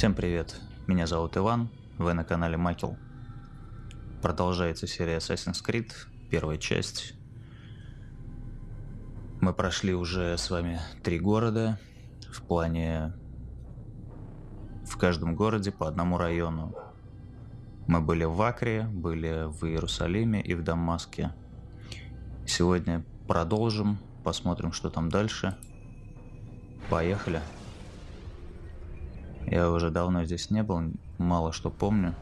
Всем привет, меня зовут Иван, вы на канале Макел. Продолжается серия Assassin's Creed, первая часть. Мы прошли уже с вами три города, в плане в каждом городе по одному району. Мы были в Акре, были в Иерусалиме и в Дамаске. Сегодня продолжим, посмотрим, что там дальше. Поехали. Я уже давно здесь не был, мало что помню.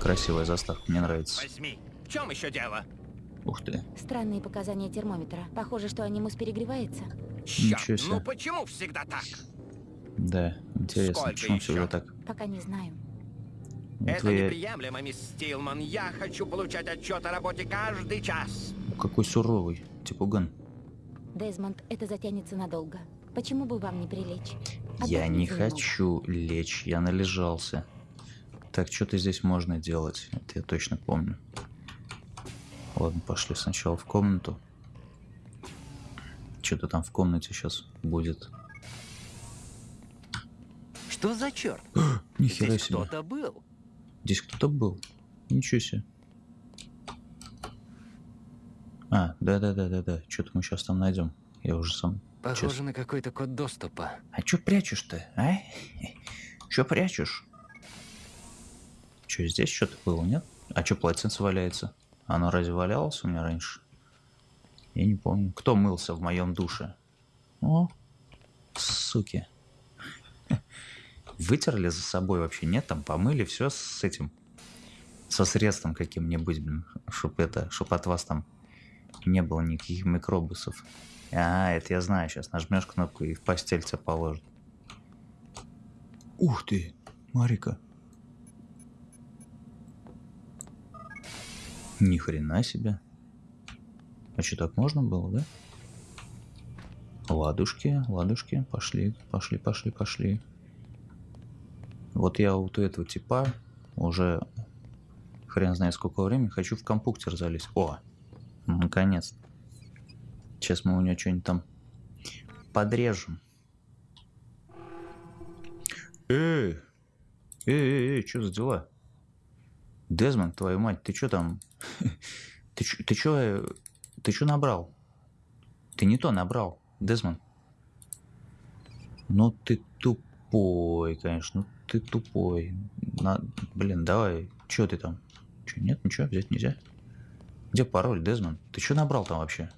Красивая заставка, мне нравится. Возьми. В чем еще дело? Ух ты. Странные показания термометра. Похоже, что анимус перегревается. Черт, Ничего себе. ну почему всегда так? Да, интересно, Сколько почему еще? всегда так? Пока не знаю. Вот Это вы- неприемлемо, мисс Стилман. Я хочу получать отчет о работе каждый час. Какой суровый, типуган. Дезмонд, это затянется надолго. Почему бы вам не прилечь? Я не хочу лечь, я належался. Так, что-то здесь можно делать, это я точно помню. Ладно, пошли сначала в комнату. Что-то там в комнате сейчас будет. Что за черт? Нихера Здесь себе. кто-то был. Здесь кто-то был. Ничего себе. А, да-да-да-да-да. Что-то мы сейчас там найдем. Я уже сам. Похоже Честно. на какой-то код доступа. А чё прячешь-то, а? Чё прячешь? Чё, здесь что-то было, нет? А чё полотенце валяется? Оно разве валялось у меня раньше? Я не помню. Кто мылся в моем душе? О, суки. Вытерли за собой вообще? Нет, там помыли все с этим. Со средством каким-нибудь, блин. Чтоб это, чтоб от вас там не было никаких микробусов. А, это я знаю, сейчас нажмешь кнопку и в постель тебя положат. Ух ты, Марика. Ни хрена себе. А что, так можно было, да? Ладушки, ладушки, пошли, пошли, пошли, пошли. Вот я вот у этого типа уже хрен знает сколько времени хочу в компьютер залезть. О, наконец. Сейчас мы у него что-нибудь там подрежем. Эй, эй, эй, эй, что за дела? Дезмонд, твою мать, ты что там? Ты чё, ты чё, э, ты чё набрал? Ты не то набрал, Дезмонд. Ну ты тупой, конечно, ну ты тупой. На... Блин, давай, чё ты там? Чё, нет, ничего, взять нельзя? Где пароль, Дезмонд? Ты что набрал там вообще?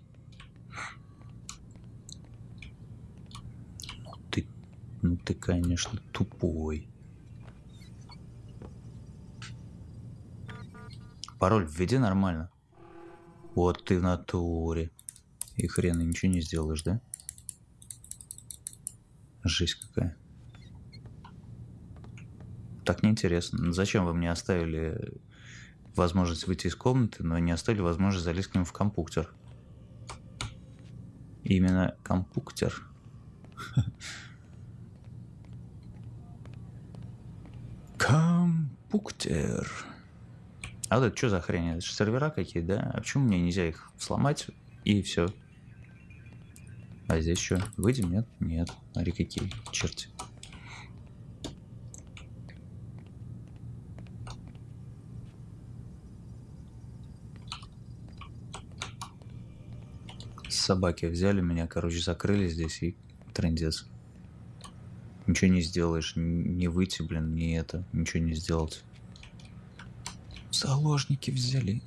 Ну ты, ну ты, конечно, тупой. Пароль введи нормально. Вот ты в натуре. И хрен и ничего не сделаешь, да? Жесть какая. Так неинтересно. Ну, Зачем вы мне оставили возможность выйти из комнаты, но не оставили возможность залезть к нему в компьютер? Именно компьютер. Компьютер. А вот это что за хрень? Это же сервера какие, да? А почему мне нельзя их сломать и все? А здесь что? Выйдем? Нет? Нет. Смотри, какие черти. Собаки взяли меня, короче, закрыли здесь и трендец. Ничего не сделаешь, не выйти, блин, не это, ничего не сделать. Заложники взяли.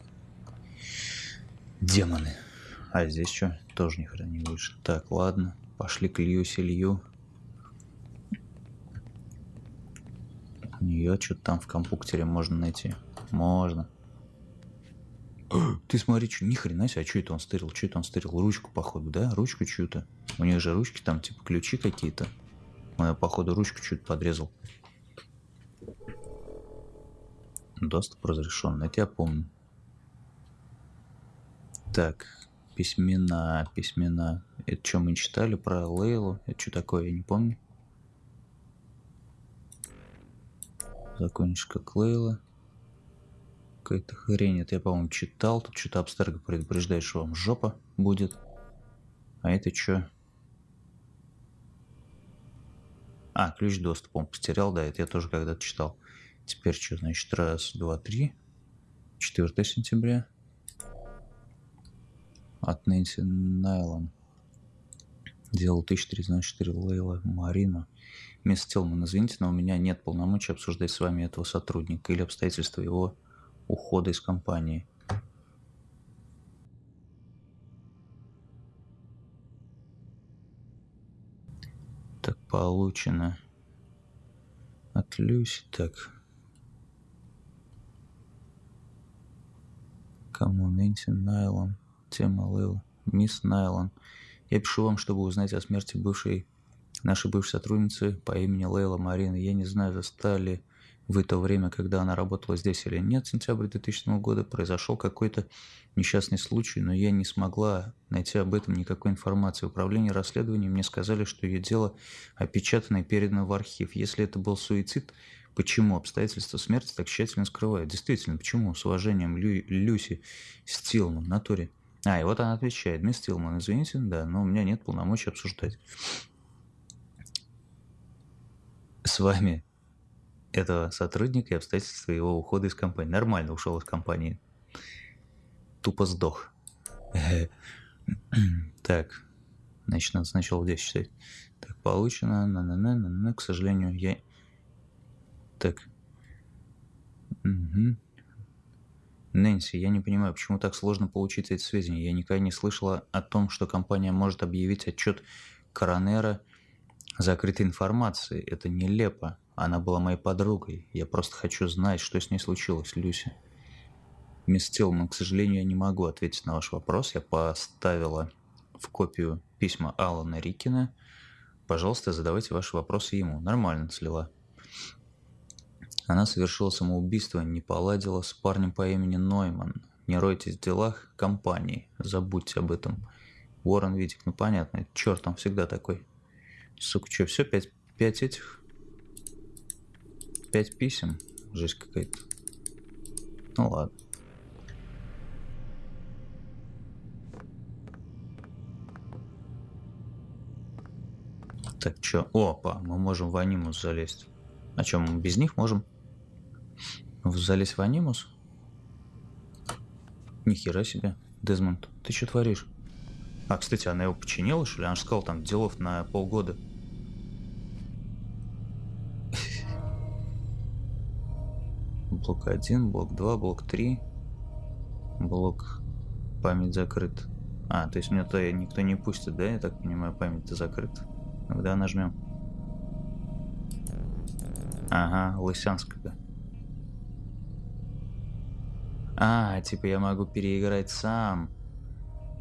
Демоны. А здесь что? Тоже ни хрена не выше. Так, ладно. Пошли к Илью Илью. У нее что-то там в компьютере можно найти. Можно. Ты смотри, что, ни хрена себе, а что это он стырил? Что это он стырил? Ручку, походу, да? Ручку чью-то. У них же ручки там, типа, ключи какие-то. Её, походу, ручку чуть подрезал. Доступ разрешен, это я помню. Так, письмена, письмена. Это что мы читали про Лейлу? Это что такое, я не помню. Закончишь как Лейла. Какая-то хрень, это я, по-моему, читал. Тут что-то Абстерго предупреждает, что вам жопа будет. А это что? А, ключ доступа он потерял, да, это я тоже когда-то читал. Теперь что, значит, раз, два, три. 4 сентября. От Нэнси Найлон. Дело 1394 Лейла Марина. Мисс Тилман, извините, но у меня нет полномочий обсуждать с вами этого сотрудника или обстоятельства его ухода из компании. Получено. От Люси, так. Кому Нэнси Найлон, тема Лейла, мисс Найлон. Я пишу вам, чтобы узнать о смерти бывшей, нашей бывшей сотрудницы по имени Лейла Марина. Я не знаю, застали в это время, когда она работала здесь или нет, сентябрь 2000 года, произошел какой-то несчастный случай, но я не смогла найти об этом никакой информации. Управление расследованием мне сказали, что ее дело опечатано и передано в архив. Если это был суицид, почему обстоятельства смерти так тщательно скрывают? Действительно, почему? С уважением, Лю Люси Стилман, натуре. А, и вот она отвечает. Мисс Стилман, извините, да, но у меня нет полномочий обсуждать. С вами этого сотрудника и обстоятельства его ухода из компании. Нормально ушел из компании. Тупо сдох. Так. Значит, надо сначала здесь читать. Так, получено. На -на -на -на -на. К сожалению, я... Так. Нэнси, я не понимаю, почему так сложно получить эти сведения. Я никогда не слышала о том, что компания может объявить отчет Коронера закрытой информации. Это нелепо. Она была моей подругой. Я просто хочу знать, что с ней случилось, Люси. Мисс Тилман, к сожалению, я не могу ответить на ваш вопрос. Я поставила в копию письма Алана Рикина. Пожалуйста, задавайте ваши вопросы ему. Нормально слила. Она совершила самоубийство, не поладила с парнем по имени Нойман. Не ройтесь в делах компании. Забудьте об этом. Уоррен Витик, ну понятно, черт, он всегда такой. Сука, что, все, пять, пять этих пять писем. Жесть какая-то. Ну ладно. Так, чё? Опа, мы можем в анимус залезть. А чё, мы без них можем? Залезть в анимус? Нихера себе. Дезмонд, ты что творишь? А, кстати, она его починила, что ли? Она же сказала, там, делов на полгода. Блок 1, блок 2, блок 3. Блок память закрыт. А, то есть мне то никто не пустит, да? Я так понимаю, память-то закрыта. Когда нажмем. Ага, Лысянская. А, типа я могу переиграть сам.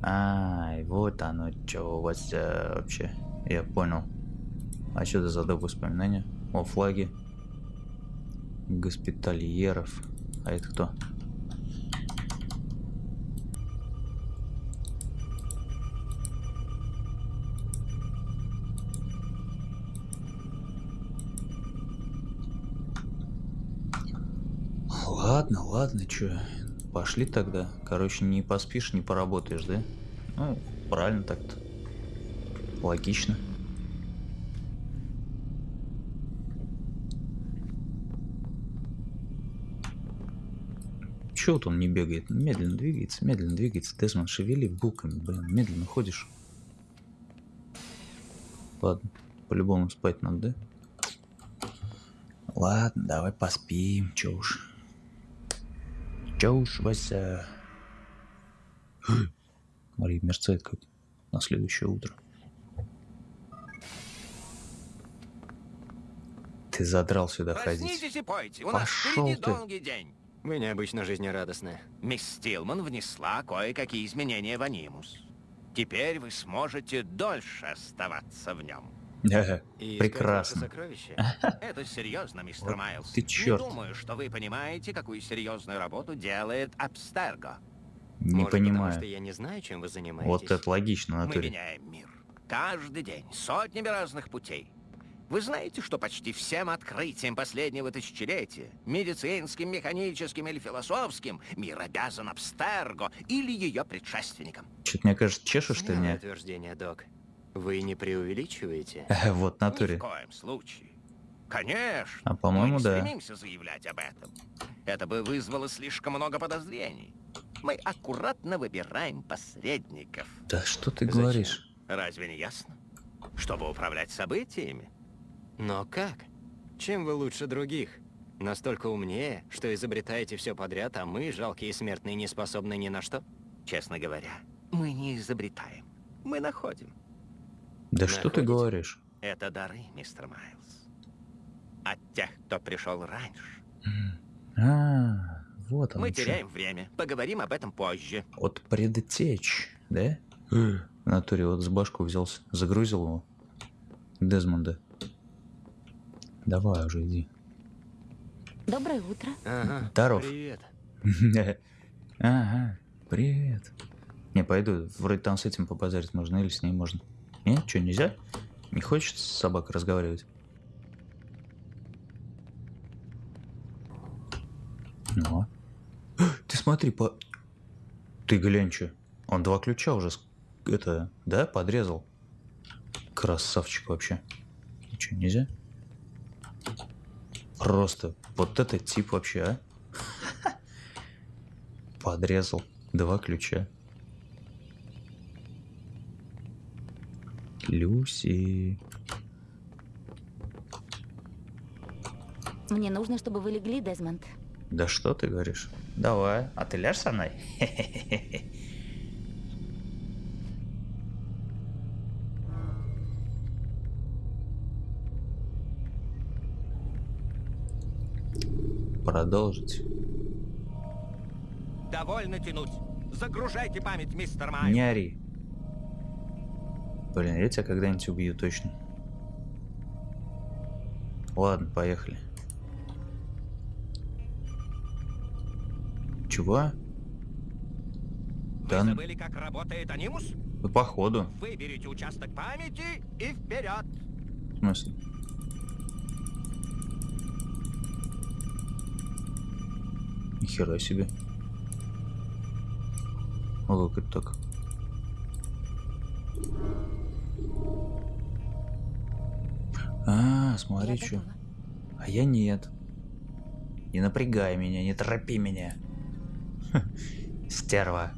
Ай, вот оно что у вас э, вообще. Я понял. А что это за доп. воспоминания? О, флаги госпитальеров. А это кто? Ладно, ладно, чё. Пошли тогда. Короче, не поспишь, не поработаешь, да? Ну, правильно так-то. Логично. Чего вот он не бегает? Медленно двигается, медленно двигается. Дезмон, шевели булками, блин, медленно ходишь. Ладно, по-любому спать надо, да? Ладно, давай поспим, чё уж. Чё уж, Вася. Смотри, мерцает как на следующее утро. Ты задрал сюда Проснитесь ходить. впереди ты. долгий день. Вы необычно жизнерадостны. Мисс Стилман внесла кое-какие изменения в анимус. Теперь вы сможете дольше оставаться в нем. Ага, И Прекрасно. ваши сокровища. Это серьезно, мистер Вот Майлз. ты чёрт. Не думаю, что вы понимаете, какую серьезную работу делает Абстерго. Не Может, потому понимаю. что я не знаю, чем вы занимаетесь. Вот это логично, Мы натуре. меняем мир. Каждый день, сотнями разных путей. Вы знаете, что почти всем открытиям последнего тысячелетия, медицинским, механическим или философским, мир обязан Абстерго или ее предшественникам. Что-то мне кажется, чешешь ты меня. утверждение, док. Вы не преувеличиваете? Вот, в Ни натуре. в коем случае. Конечно. А, по-моему, мы не да. стремимся заявлять об этом. Это бы вызвало слишком много подозрений. Мы аккуратно выбираем посредников. Да что ты Зачем? говоришь? Разве не ясно? Чтобы управлять событиями. Но как? Чем вы лучше других? Настолько умнее, что изобретаете все подряд, а мы, жалкие смертные, не способны ни на что? Честно говоря, мы не изобретаем. Мы находим. Да что ты Находите? говоришь? Это дары, мистер Майлз. От тех, кто пришел раньше. А, вот он Мы чё. теряем время. Поговорим об этом позже. От предтеч, да? В натуре вот с башку взялся, загрузил его. Дезмонда. Давай уже иди. Доброе утро. Ага. Здоров. Привет. Ага, привет. Не, пойду, вроде там с этим побазарить можно или с ней можно. Нет, что, нельзя? Не хочет с собакой разговаривать? Ну. Ты смотри, по... Ты глянь, что. Он два ключа уже, с- это, да, подрезал? Красавчик вообще. Что, нельзя? Просто вот это тип вообще, а? Подрезал. Два ключа. Люси. Мне нужно, чтобы вы легли, Дезмонд. Да что ты говоришь? Давай. А ты ляжь со мной? Продолжить. Довольно тянуть. Загружайте память, мистер Майлз. Не ори. Блин, я тебя когда-нибудь убью точно. Ладно, поехали. Чего? Вы Да, забыли, как работает анимус? ну, походу. Выберите участок памяти и вперед. В смысле? Нихера себе. О, как это так? А, смотри, что. А я нет. Не напрягай меня, не торопи меня. Стерва.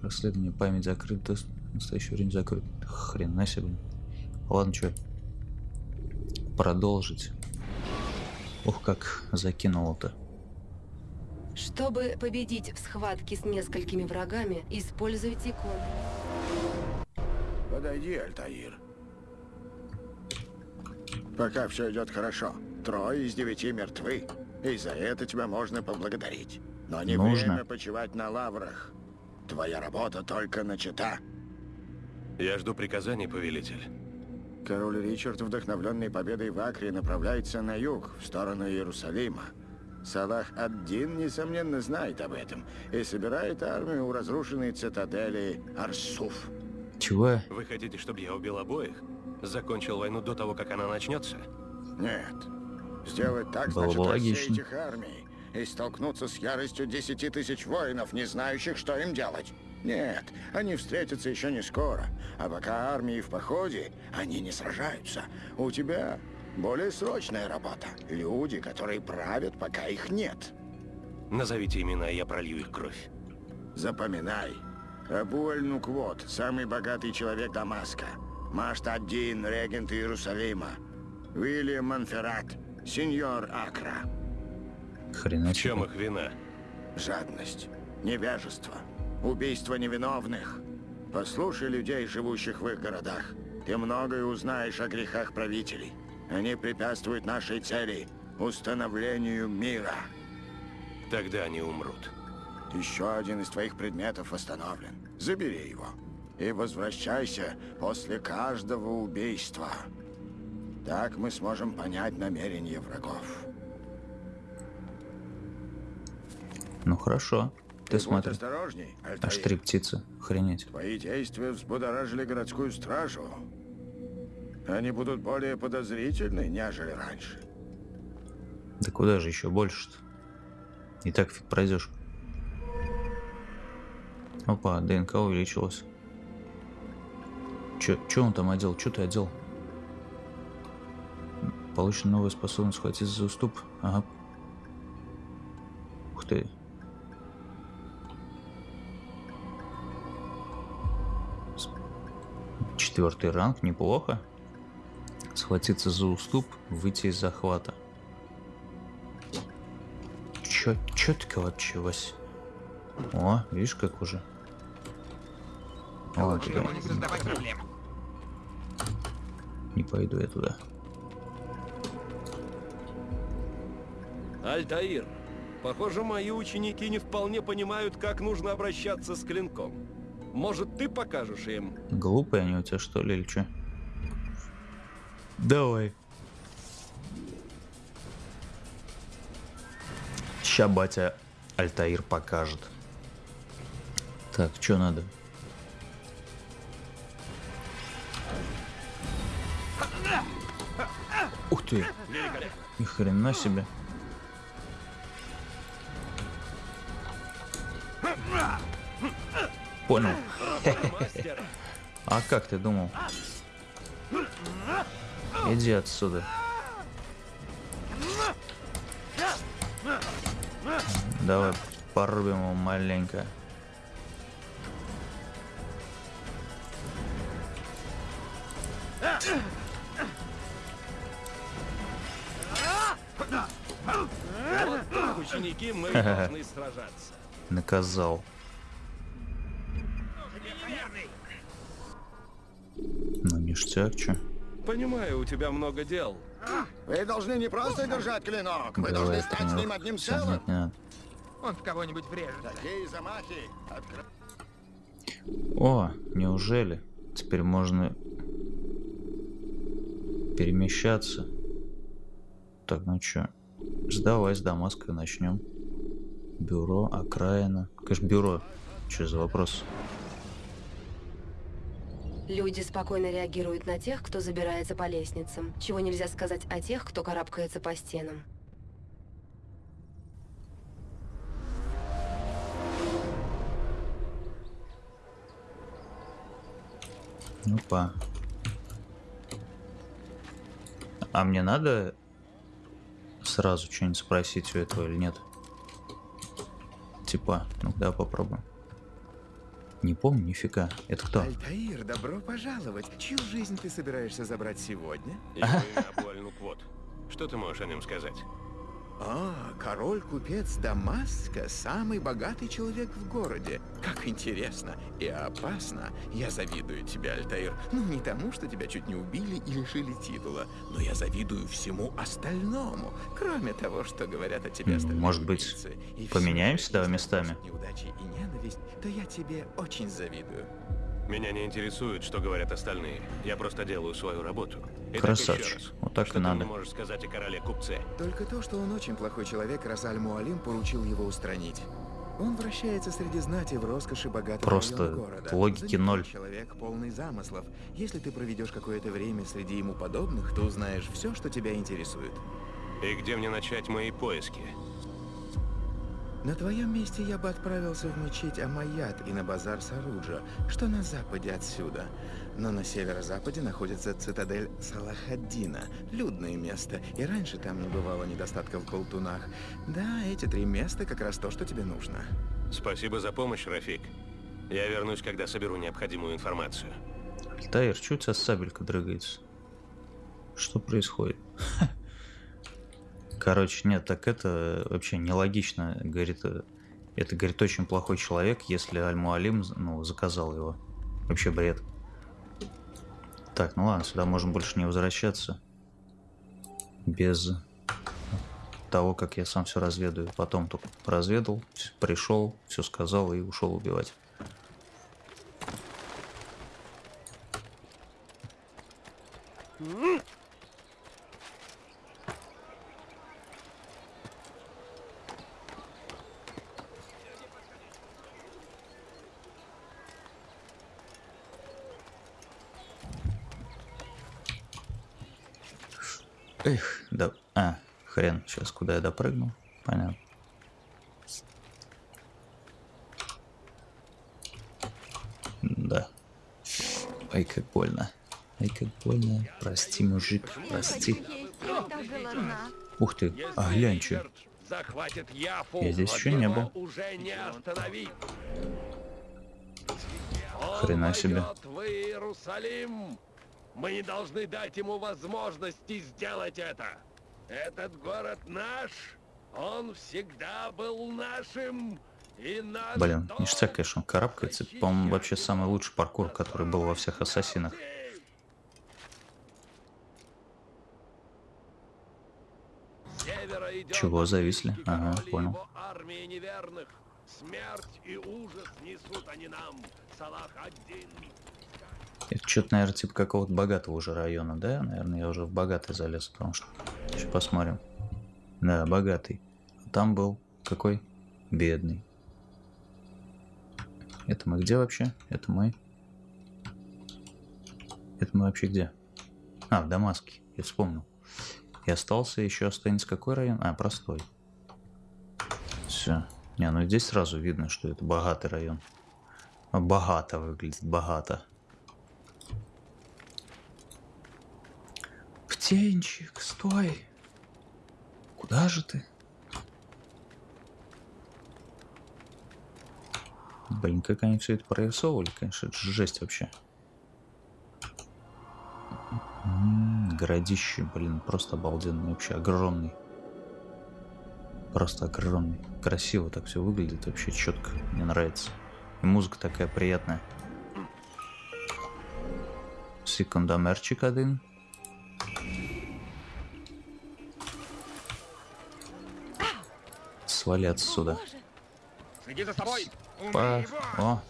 Расследование память закрыто. Настоящее время закрыто. Хрена себе. Ладно, что. Продолжить. Ух, как закинуло-то. Чтобы победить в схватке с несколькими врагами, используйте кон. Подойди, Альтаир. Пока все идет хорошо. Трое из девяти мертвы. И за это тебя можно поблагодарить. Но не Нужно. время почивать на лаврах. Твоя работа только начата. Я жду приказаний, повелитель. Король Ричард, вдохновленный победой в Акре, направляется на юг, в сторону Иерусалима. Салах ад-Дин, несомненно, знает об этом и собирает армию у разрушенной цитадели Арсуф. Чего? Вы хотите, чтобы я убил обоих? Закончил войну до того, как она начнется? Нет. Сделать так, Было бы значит, логично. рассеять их армии и столкнуться с яростью десяти тысяч воинов, не знающих, что им делать. Нет, они встретятся еще не скоро. А пока армии в походе, они не сражаются. У тебя более срочная работа. Люди, которые правят, пока их нет. Назовите имена, я пролью их кровь. Запоминай. Абу Эль-Нуквот, самый богатый человек Дамаска. Машт-Ад-Дин, регент Иерусалима. Уильям Монферрат, сеньор Акра. Хрена В чем их вина? Жадность, невежество, убийство невиновных. Послушай людей, живущих в их городах. Ты многое узнаешь о грехах правителей. Они препятствуют нашей цели – установлению мира. Тогда они умрут. Еще один из твоих предметов восстановлен. Забери его. И возвращайся после каждого убийства. Так мы сможем понять намерения врагов. Ну хорошо. Ты будь смотри. осторожней, Аж Альтаир. три птицы. Охренеть. Твои действия взбудоражили городскую стражу. Они будут более подозрительны, нежели раньше. Да куда же еще больше-то? И так фиг пройдешь. Опа, ДНК увеличилась. Чё, чё он там одел? Чё ты одел? Получена новая способность схватиться за уступ. Ага. Ух ты. Четвертый ранг, неплохо. Схватиться за уступ, выйти из захвата. Чё, вообще, Вась. О, видишь, как уже. О, туда. Не пойду я туда. Альтаир, похоже, мои ученики не вполне понимают, как нужно обращаться с клинком. Может, ты покажешь им? Глупые они у тебя что ли или что? Давай. Ща батя Альтаир покажет. Так, что надо? Ух ты! Ни хрена себе. Понял. А как ты думал? Иди отсюда. Давай порубим его маленько. ученики, мы должны сражаться. Наказал. Ну ништяк, чё? Понимаю, у тебя много дел. Вы должны не просто держать клинок, вы должны Давай стать с ним одним целым. Нет. Он в кого-нибудь врежется. Такие замахи. откры- О, неужели? Теперь можно перемещаться. Так, ну чё? Сдавай с Дамаска начнем. Бюро, окраина. Конечно, бюро. Что за вопрос? Люди спокойно реагируют на тех, кто забирается по лестницам. Чего нельзя сказать о тех, кто карабкается по стенам. Опа. А мне надо сразу что-нибудь спросить у этого или нет? Типа, ну да, попробуем. Не помню, нифига. Это кто? Альтаир, добро пожаловать. Чью жизнь ты собираешься забрать сегодня? Его имя Абуаль-Нуквот. Что ты можешь о нем сказать? А, король-купец Дамаска, самый богатый человек в городе. Как интересно и опасно. Я завидую тебе, Альтаир. Ну, не тому, что тебя чуть не убили и лишили титула, но я завидую всему остальному, кроме того, что говорят о тебе остальные может быть, поменяемся, если местами? неудачи и ненависть, то я тебе очень завидую. Меня не интересует, что говорят остальные. Я просто делаю свою работу. Итак, Красавчик. раз. Вот так что и ты надо. мне можешь сказать о короле-купце? Только то, что он очень плохой человек, раз Аль-Муалим поручил его устранить. Он вращается среди знати в роскоши богатого Просто города. логики ноль. человек, полный замыслов. Если ты проведешь какое-то время среди ему подобных, то узнаешь все, что тебя интересует. И где мне начать мои поиски? На твоем месте я бы отправился в мечеть Амаят и на базар Саруджа, что на западе отсюда. Но на северо-западе находится цитадель Салахаддина, людное место, и раньше там не бывало недостатков в болтунах. Да, эти три места как раз то, что тебе нужно. Спасибо за помощь, Рафик. Я вернусь, когда соберу необходимую информацию. Альтаир, что у тебя сабелька дрыгается? Что происходит? Короче, нет, так это вообще нелогично. Говорит, э, это, говорит, очень плохой человек, если Аль-Муалим, ну, заказал его. Вообще бред. Так, ну ладно, сюда можем больше не возвращаться. Без того, как я сам все разведаю. Потом только разведал, пришел, все сказал и ушел убивать. Эх, да... А, хрен, сейчас куда я допрыгнул? Понятно. Да. Ай, как больно. Ай, как больно. Прости, мужик, прости. Ух ты, а глянь, Яфу, Я здесь еще не был. Хрена себе. Мы не должны дать ему возможности сделать это. Этот город наш. Он всегда был нашим. И наш Блин, ништяк, конечно, он карабкается. Это, По-моему, вообще самый лучший паркур, который был во всех ассасинах. Чего зависли? Ага, понял. Смерть и ужас несут они нам. Салах один. Это что-то, наверное, типа какого-то богатого уже района, да? Наверное, я уже в богатый залез, потому что... Сейчас посмотрим. Да, богатый. А Там был какой? Бедный. Это мы где вообще? Это мы... Это мы вообще где? А, в Дамаске. Я вспомнил. И остался, еще останется какой район? А, простой. Все. Не, ну здесь сразу видно, что это богатый район. Богато выглядит, богато. Птенчик, стой. Куда же ты? Блин, как они все это прорисовывали, конечно, это же жесть вообще. М, Городище, блин, просто обалденный, вообще огромный. Просто огромный. Красиво так все выглядит, вообще четко. Мне нравится. И музыка такая приятная. Секундомерчик один. Свали отсюда. Следи за собой. Па- О,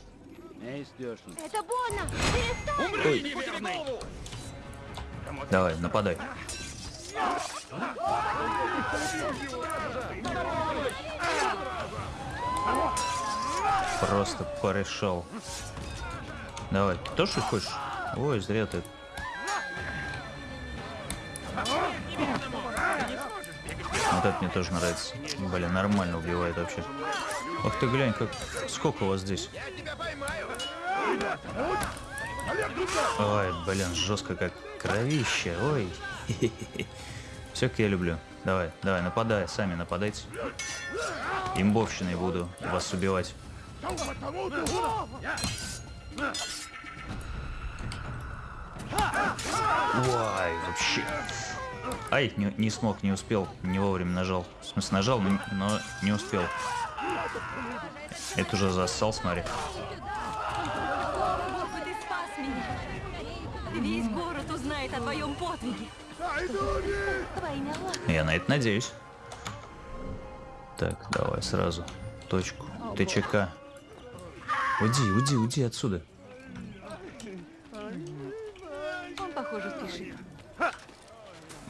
Это больно! Умри, неверный! давай, нападай. Просто порешал. Давай, ты тоже хочешь? Ой, зря ты. Вот это мне тоже нравится. Блин, нормально убивает вообще. Ох ты глянь, как... Сколько у вас здесь? Ой, блин, жестко как кровище. Ой. Все, как я люблю. Давай, давай, нападай, сами нападайте. Имбовщиной буду вас убивать. Ой, вообще. Ай, не, не смог, не успел, не вовремя нажал. В смысле, нажал, но, но не успел. Это уже зассал, смотри. Весь город узнает о твоем подвиге. Я на это надеюсь. Так, давай сразу. Точку. ТЧК. Уйди, уйди, уйди отсюда. Он, похоже, спешит.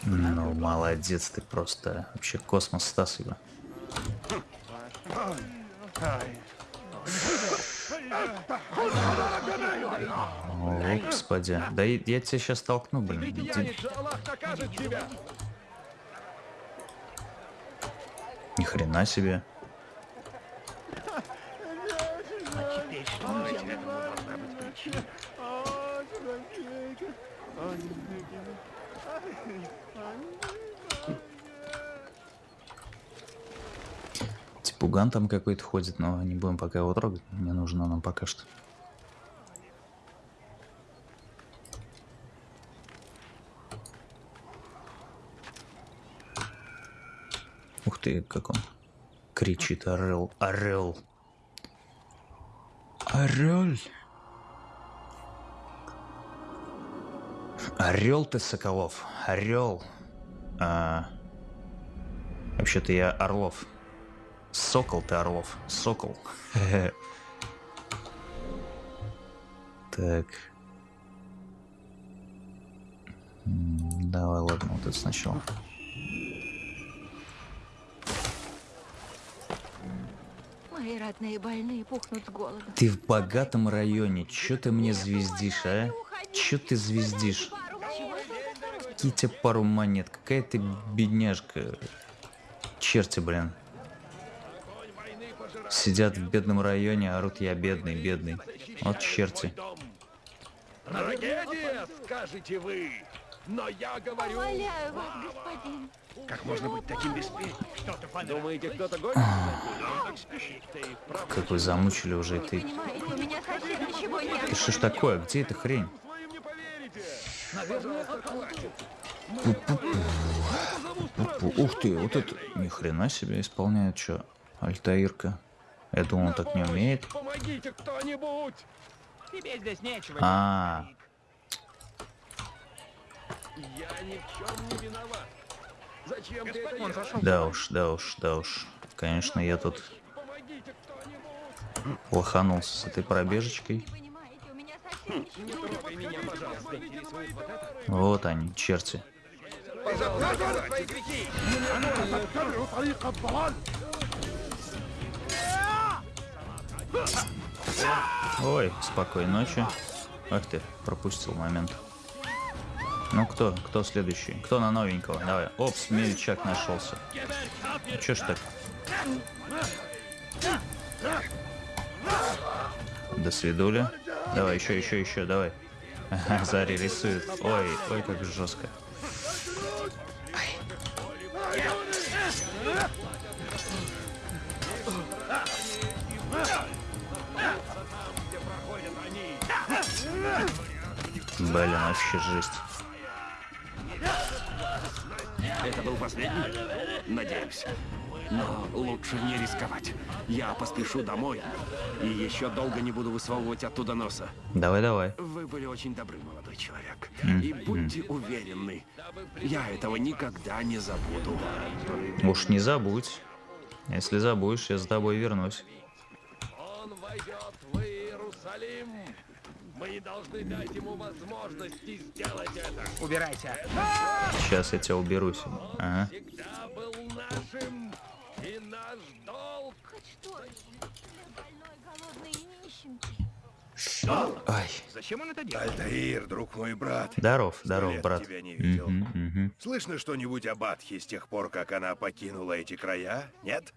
Ну, молодец ты просто. Вообще космос Стас его. О, господи. Да и- я тебя сейчас толкну, блин. Тебя. Ни хрена себе. Типуган там какой-то ходит, но не будем пока его трогать. Не нужно нам пока что. Ух ты, как он кричит, орел, орел. Орел. Орел ты, Соколов, орел. А, вообще-то я Орлов. Сокол ты, Орлов, сокол. Так. Давай, ладно, вот это сначала. Мои родные больные пухнут с голоду. Ты в богатом районе. Чё ты мне звездишь, а? Чё ты звездишь? Какие тебе пару монет? Какая ты бедняжка? Черти, блин. Сидят в бедном районе, орут я бедный, бедный. Вот черти. Трагедия, скажете вы. Но я говорю... Умоляю вас, господин. Как можно быть таким беспечным? Думаете, кто-то ним? Как вы замучили уже ты. Ты что ж такое? Где эта хрень? Наверное, хватит. Пу- Ух ты, вот это ни хрена себе исполняет что? Альтаирка. Я думал, он так не умеет. Помогите кто-нибудь. Тебе здесь нечего. А, Я ни в чем не виноват. Зачем ты это зашел. да уж, да уж, да уж. Конечно, я тут Помогите кто-нибудь. лоханулся с этой пробежечкой. Вот они, черти. Ой, спокойной ночи. Ах ты, пропустил момент. Ну кто, кто следующий? Кто на новенького? Давай. Оп, смельчак нашелся. Ну, Чё ж так? До свидули. Давай, еще, еще, еще, давай. Зари рисует. Ой, ой, как жестко. Блин, вообще жесть. Это был последний? Надеюсь. Но лучше не рисковать. Я поспешу домой и еще долго не буду высовывать оттуда носа. Давай, давай. Вы были очень добры, молодой человек. И будьте уверены, я этого никогда не забуду. Уж не забудь. Если забудешь, я за тобой вернусь. Он войдет в Иерусалим. Мы не должны дать ему возможности сделать это. Убирайся. Сейчас я тебя уберусь. Ага. Всегда был нашим. И наш долг. Хоть что-нибудь для больной, голодной и нищенки. Ай. Зачем он это делает? Альтаир, друг мой брат. Здоров, здоров, лет брат. тебя не видел. Мгм, мгм. Слышно что-нибудь об Атхе с тех пор, как она покинула эти края? Нет?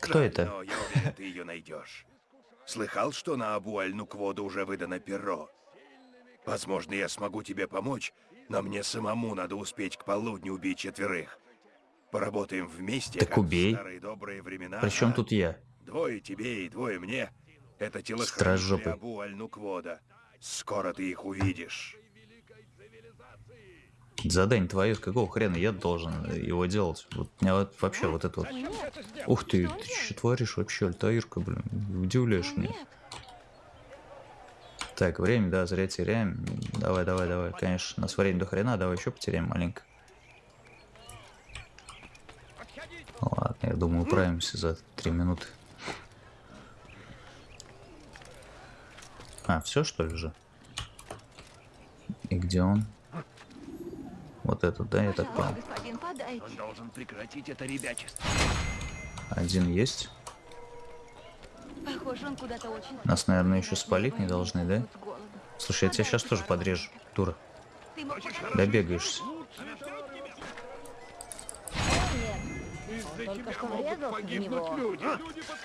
Кто Жаль, это? Но я уверен, ты ее найдешь. Слыхал, что на Абу Аль-Нукводу уже выдано перо? Возможно, я смогу тебе помочь, но мне самому надо успеть к полудню убить четверых. Поработаем вместе, Так как убей. в старые добрые времена. Причем тут я? Двое тебе и двое мне. Это телохранители. Абу Аль-Нуквода. Скоро ты их увидишь. Задание твое, с какого хрена я должен его делать? Вот меня вот вообще вот это вот. Ух ты, ты что творишь вообще, Альтаирка, блин, удивляешь меня. Так, время, да, зря теряем. Давай, давай, давай, конечно, у нас время до хрена, давай еще потеряем маленько. Ладно, я думаю, управимся за три минуты. А, все что ли же? И где он? Вот этот, да, я так понял. Он должен прекратить это ребячество. Один есть. Похоже, он куда-то очень... Нас, наверное, еще спалить не должны, да? Слушай, я тебя сейчас тоже подрежу, дура. Добегаешься. Тебя что в погибнуть него. люди.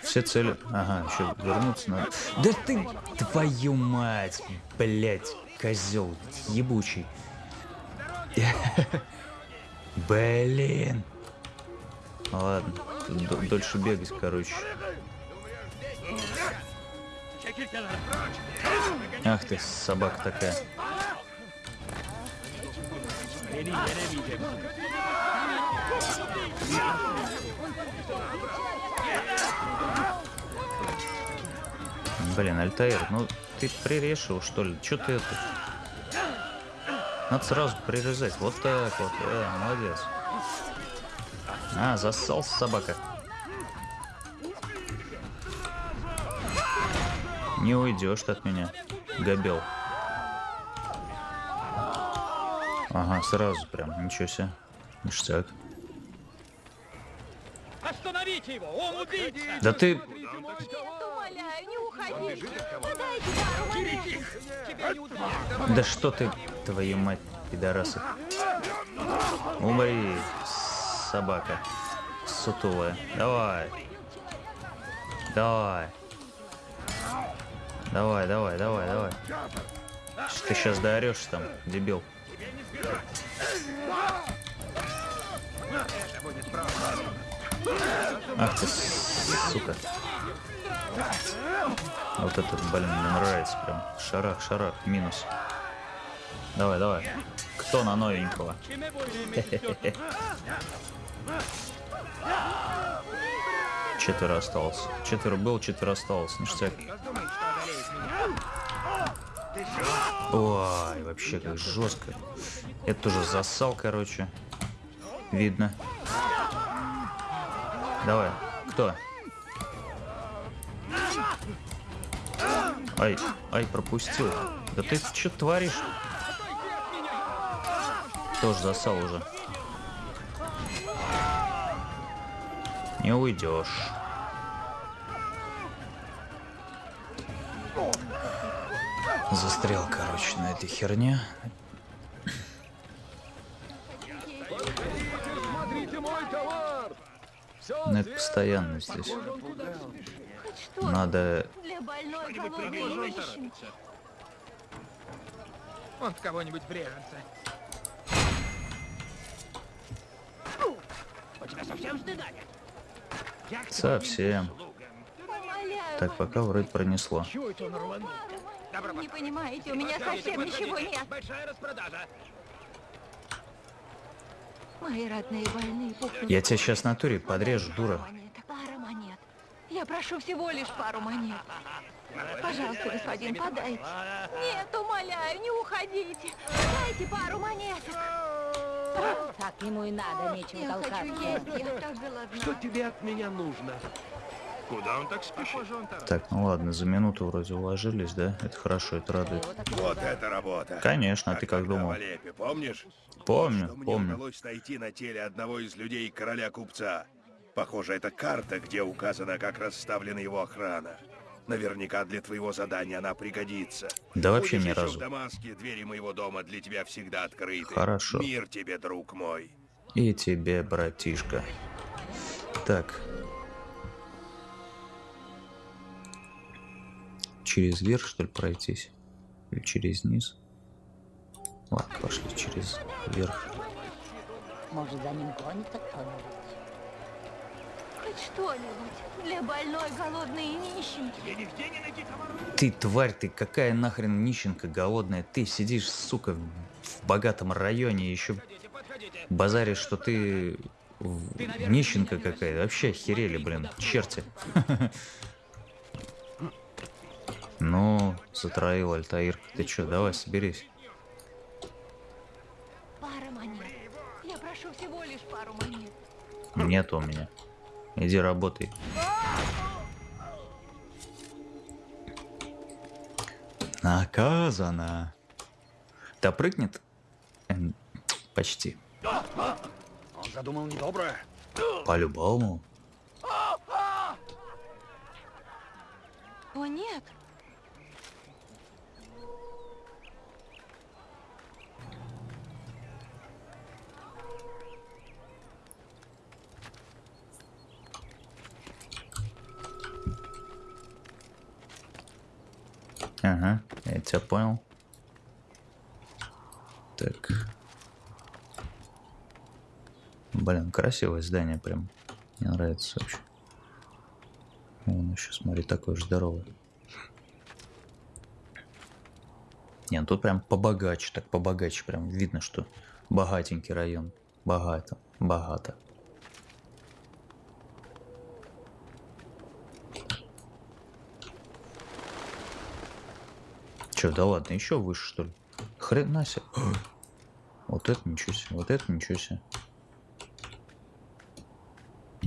Все цели... Ага, еще вернуться надо. Да ты, твою мать, блять, козел ебучий. Блин. Ладно, дольше бегать, короче. Ах ты, собака такая. Блин, Альтаир, ну ты прирешил, что ли? Че ты это? Надо сразу прирезать. Вот так вот. Э, молодец. А, зассался собака. Не уйдешь ты от меня, габел. Ага, сразу прям, ничего себе. Ништяк. Остановите его! Он убийца! Да ты... Нет, умоляю, не уходите. Подайте, да, умоляю. Тебя не ударят! Да что ты, твою мать, пидорасы. Умри, собака. Сутулая. Давай. Давай. Давай, давай, давай, давай. Ты сейчас доорешь там, дебил. Ах ты, сука. Вот это, блин, мне нравится прям. Шарах, шарах, минус. Давай, давай. Кто на новенького? Четверо осталось. Четверо был, четверо осталось. Ништяк. Ой, вообще как жестко. Это тоже засал, короче. Видно. Давай. Кто? Ай, ай, пропустил. Да ты что творишь? Тоже засал уже. Не уйдешь. Застрял, короче, на этой херне. Смотрите мой товар! Ну, это постоянно здесь. Надо... Он в кого-нибудь врежется. У тебя совсем стыда нет? Совсем. Умоляю Так, пока вроде пронесло. Не понимаете, у меня совсем ничего нет. Большая распродажа. Мои родные больные пухнут. Я тебя сейчас на туре подрежу, дура. Пара монет. Я прошу всего лишь пару монет. Пожалуйста, господин, подайте. Нет, умоляю, не уходите. Дайте пару монеток. Так ему и надо, нечего Я хочу толкаться. есть, я так голодна. Что тебе от меня нужно? Куда он так спешит? Так, ну ладно, за минуту вроде уложились, да? Это хорошо, это радует. Вот это работа. Конечно, а ты как думал? в Алеппе, помнишь? Помню, Что мне помню. удалось найти на теле одного из людей короля-купца. Похоже, это карта, где указано, как расставлена его охрана. Наверняка для твоего задания она пригодится. Да вообще Будешь ни разу. в Дамаске, двери моего дома для тебя всегда открыты. Хорошо. Мир тебе, друг мой. И тебе, братишка. Так. Через верх, что ли, пройтись? Или через низ? Ладно, пошли через верх. Может, за ним гонится кто-нибудь? Хоть что-нибудь для больной голодной и нищенки. Тебе нигде не найти товар? Ты, тварь, ты какая нахрен нищенка голодная? Ты сидишь, сука, в, богатом районе, еще Подходите, подходите. базаришь, что ты в- нищенка какая-то. Вообще охерели, блин, черти. Ну, затроил Альтаир. Ты чё, давай, соберись. Пара монет. Я прошу всего лишь пару монет. Нет у меня. Иди работай. Наказано. Да прыгнет? Эм, Почти. Он задумал недоброе. По-любому. О, нет. Ага, я тебя понял. Так. Блин, красивое здание прям. Мне нравится вообще. Вон еще, смотри, такой же здоровый. Не, ну тут прям побогаче, так побогаче, прям видно, что богатенький район. Богато, богато. Че, да ладно, еще выше, что ли? Хрена себе. Вот это ничего себе, вот это ничего себе.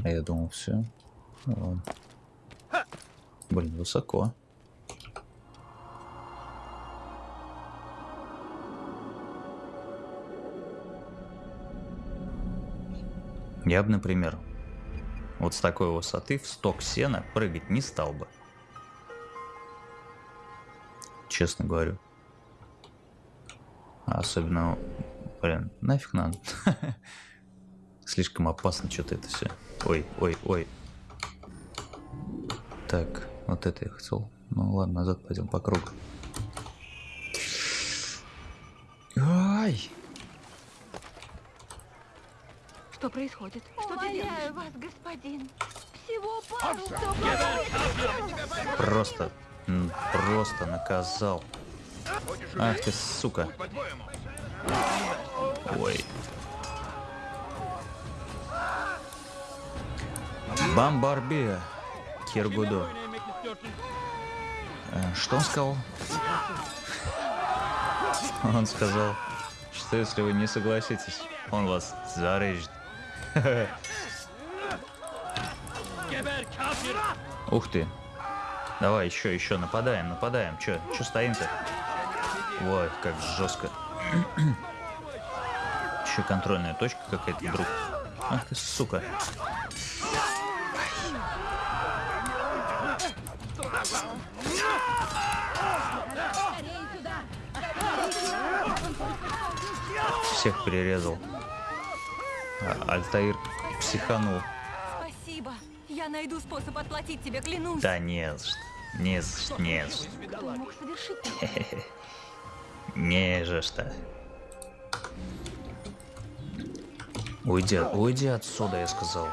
А я думал, все. Ну. Блин, высоко. Я бы, например, вот с такой высоты в сток сена прыгать не стал бы. Честно говорю. Особенно, блин, нафиг надо. Слишком опасно что-то это все. Ой, ой, ой. Так, вот это я хотел. Ну ладно, назад пойдем по кругу. Ай! Что происходит? Что ты Умоляю делаешь? вас, господин. Всего пару Просто, просто наказал. Ах ты, сука. Ой. Бамбарбия. Киргудо. Э, Что он сказал? Он сказал, что если вы не согласитесь, он вас зарежет. Ух ты. Давай еще, еще, нападаем, нападаем. Че, че стоим-то? Ой, как жестко. Еще контрольная точка какая-то вдруг. Ах ты, сука. Всех перерезал. А, Альтаир психанул. Спасибо. Я найду способ отплатить тебе, клянусь. Да не за что. Не за что, не за? Не за что. Уйди, уйди отсюда, я сказал.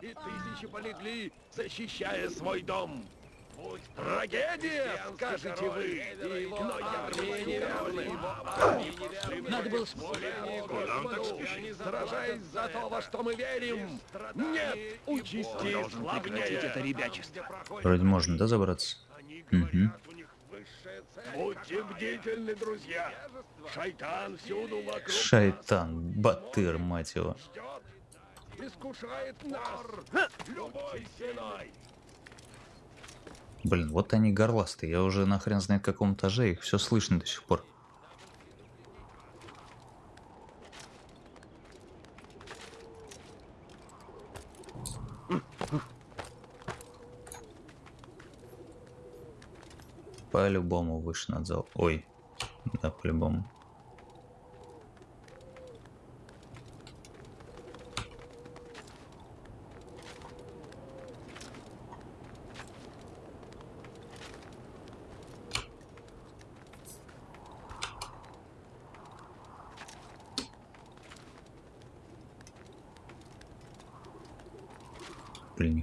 И тысячи полегли, защищая свой дом. Трагедия, скажете вы, но я неверный. Надо было Куда он так спешит? Сражаясь за то, во что мы верим. Нет участи славнее. это ребячество. Вроде можно, да, забраться? Угу. Будьте бдительны, друзья. Шайтан всюду вокруг Шайтан, батыр, мать его. искушает нас любой ценой. Блин, вот они горластые. Я уже нахрен знает в каком этаже, их все слышно до сих пор. По-любому выше над зал. Ой, да, по-любому.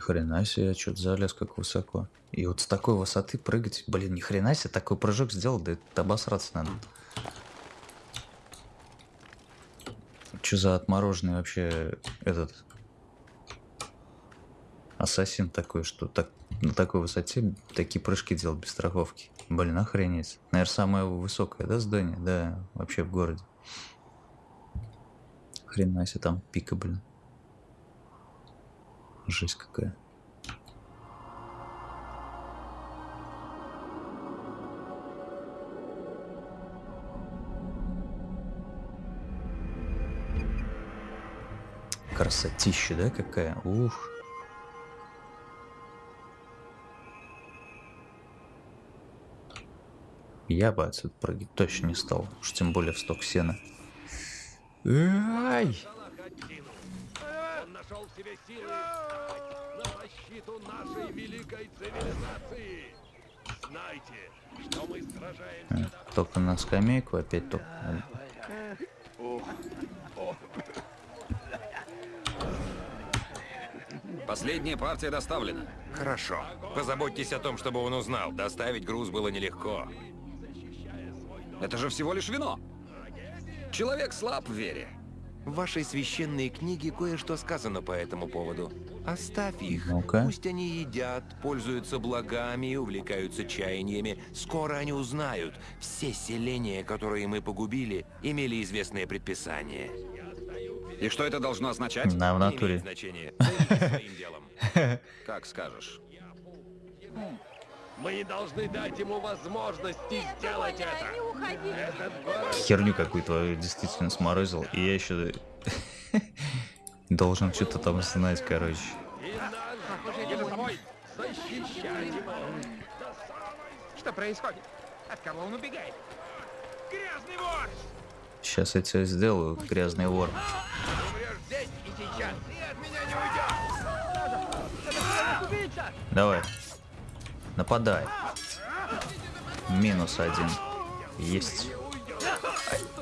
Хрена себе, я что-то залез как высоко. И вот с такой высоты прыгать, блин, ни хрена себе, такой прыжок сделал, да это обосраться надо. Что за отмороженный вообще этот ассасин такой, что так на такой высоте такие прыжки делал без страховки. Блин, охренеть. Наверное, самое высокое, да, здание? Да, вообще в городе. Хрена себе там пика, блин. Жесть какая. Красотища, да, какая? Ух. Я бы отсюда прыгать точно не стал. Уж тем более в сток сена. Ай! Он нашел в себе силы на защиту нашей великой цивилизации. Знайте, что мы сражаемся А, Только на скамейку опять только. Последняя партия доставлена. Хорошо. Позаботьтесь о том, чтобы он узнал. Доставить груз было нелегко. Это же всего лишь вино. Человек слаб в вере. В вашей священной книге кое-что сказано по этому поводу. Оставь их. Ну-ка. Пусть они едят, пользуются благами, увлекаются чаяниями. Скоро они узнают. Все селения, которые мы погубили, имели известное предписание. И что это должно означать? Да, в натуре. значения. Как скажешь. Мы не должны дать ему возможности сделать это. Не уходи. Этот город Херню какую-то действительно сморозил. И я еще должен что-то там знать, короче. Что происходит? От кого он убегает? Грязный вор! Сейчас я тебя сделаю, грязный вор. Умрешь здесь и сейчас. И от меня не уйдешь. Давай. Нападай. Минус один. Есть.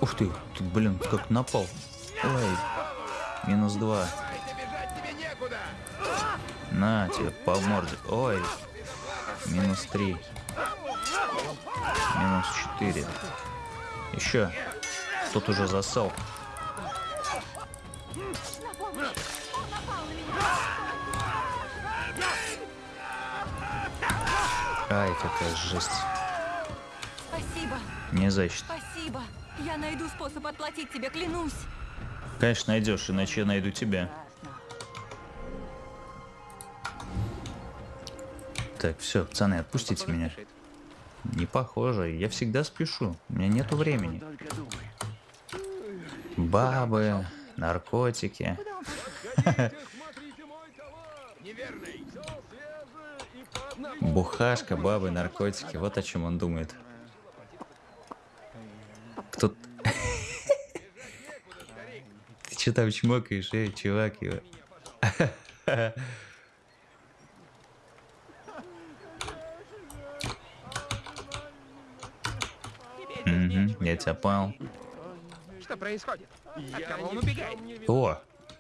Ух ты, ты, блин, как напал. Ой, минус два. На тебе по морде. Ой, минус три. Минус четыре. Еще. Тут уже засал. Ай, какая жесть. Спасибо. Не за что. Спасибо. Я найду способ отплатить тебе, клянусь. Конечно, найдешь, иначе я найду тебя. Так, все, пацаны, отпустите меня. Не похоже, я всегда спешу. У меня нету времени. Бабы, наркотики. Бухашка, бабы, наркотики. Вот о чем он думает. Кто... Ты что там чмокаешь, эй, чувак, его? Угу, я тебя понял. Что происходит? От кого он убегает? О,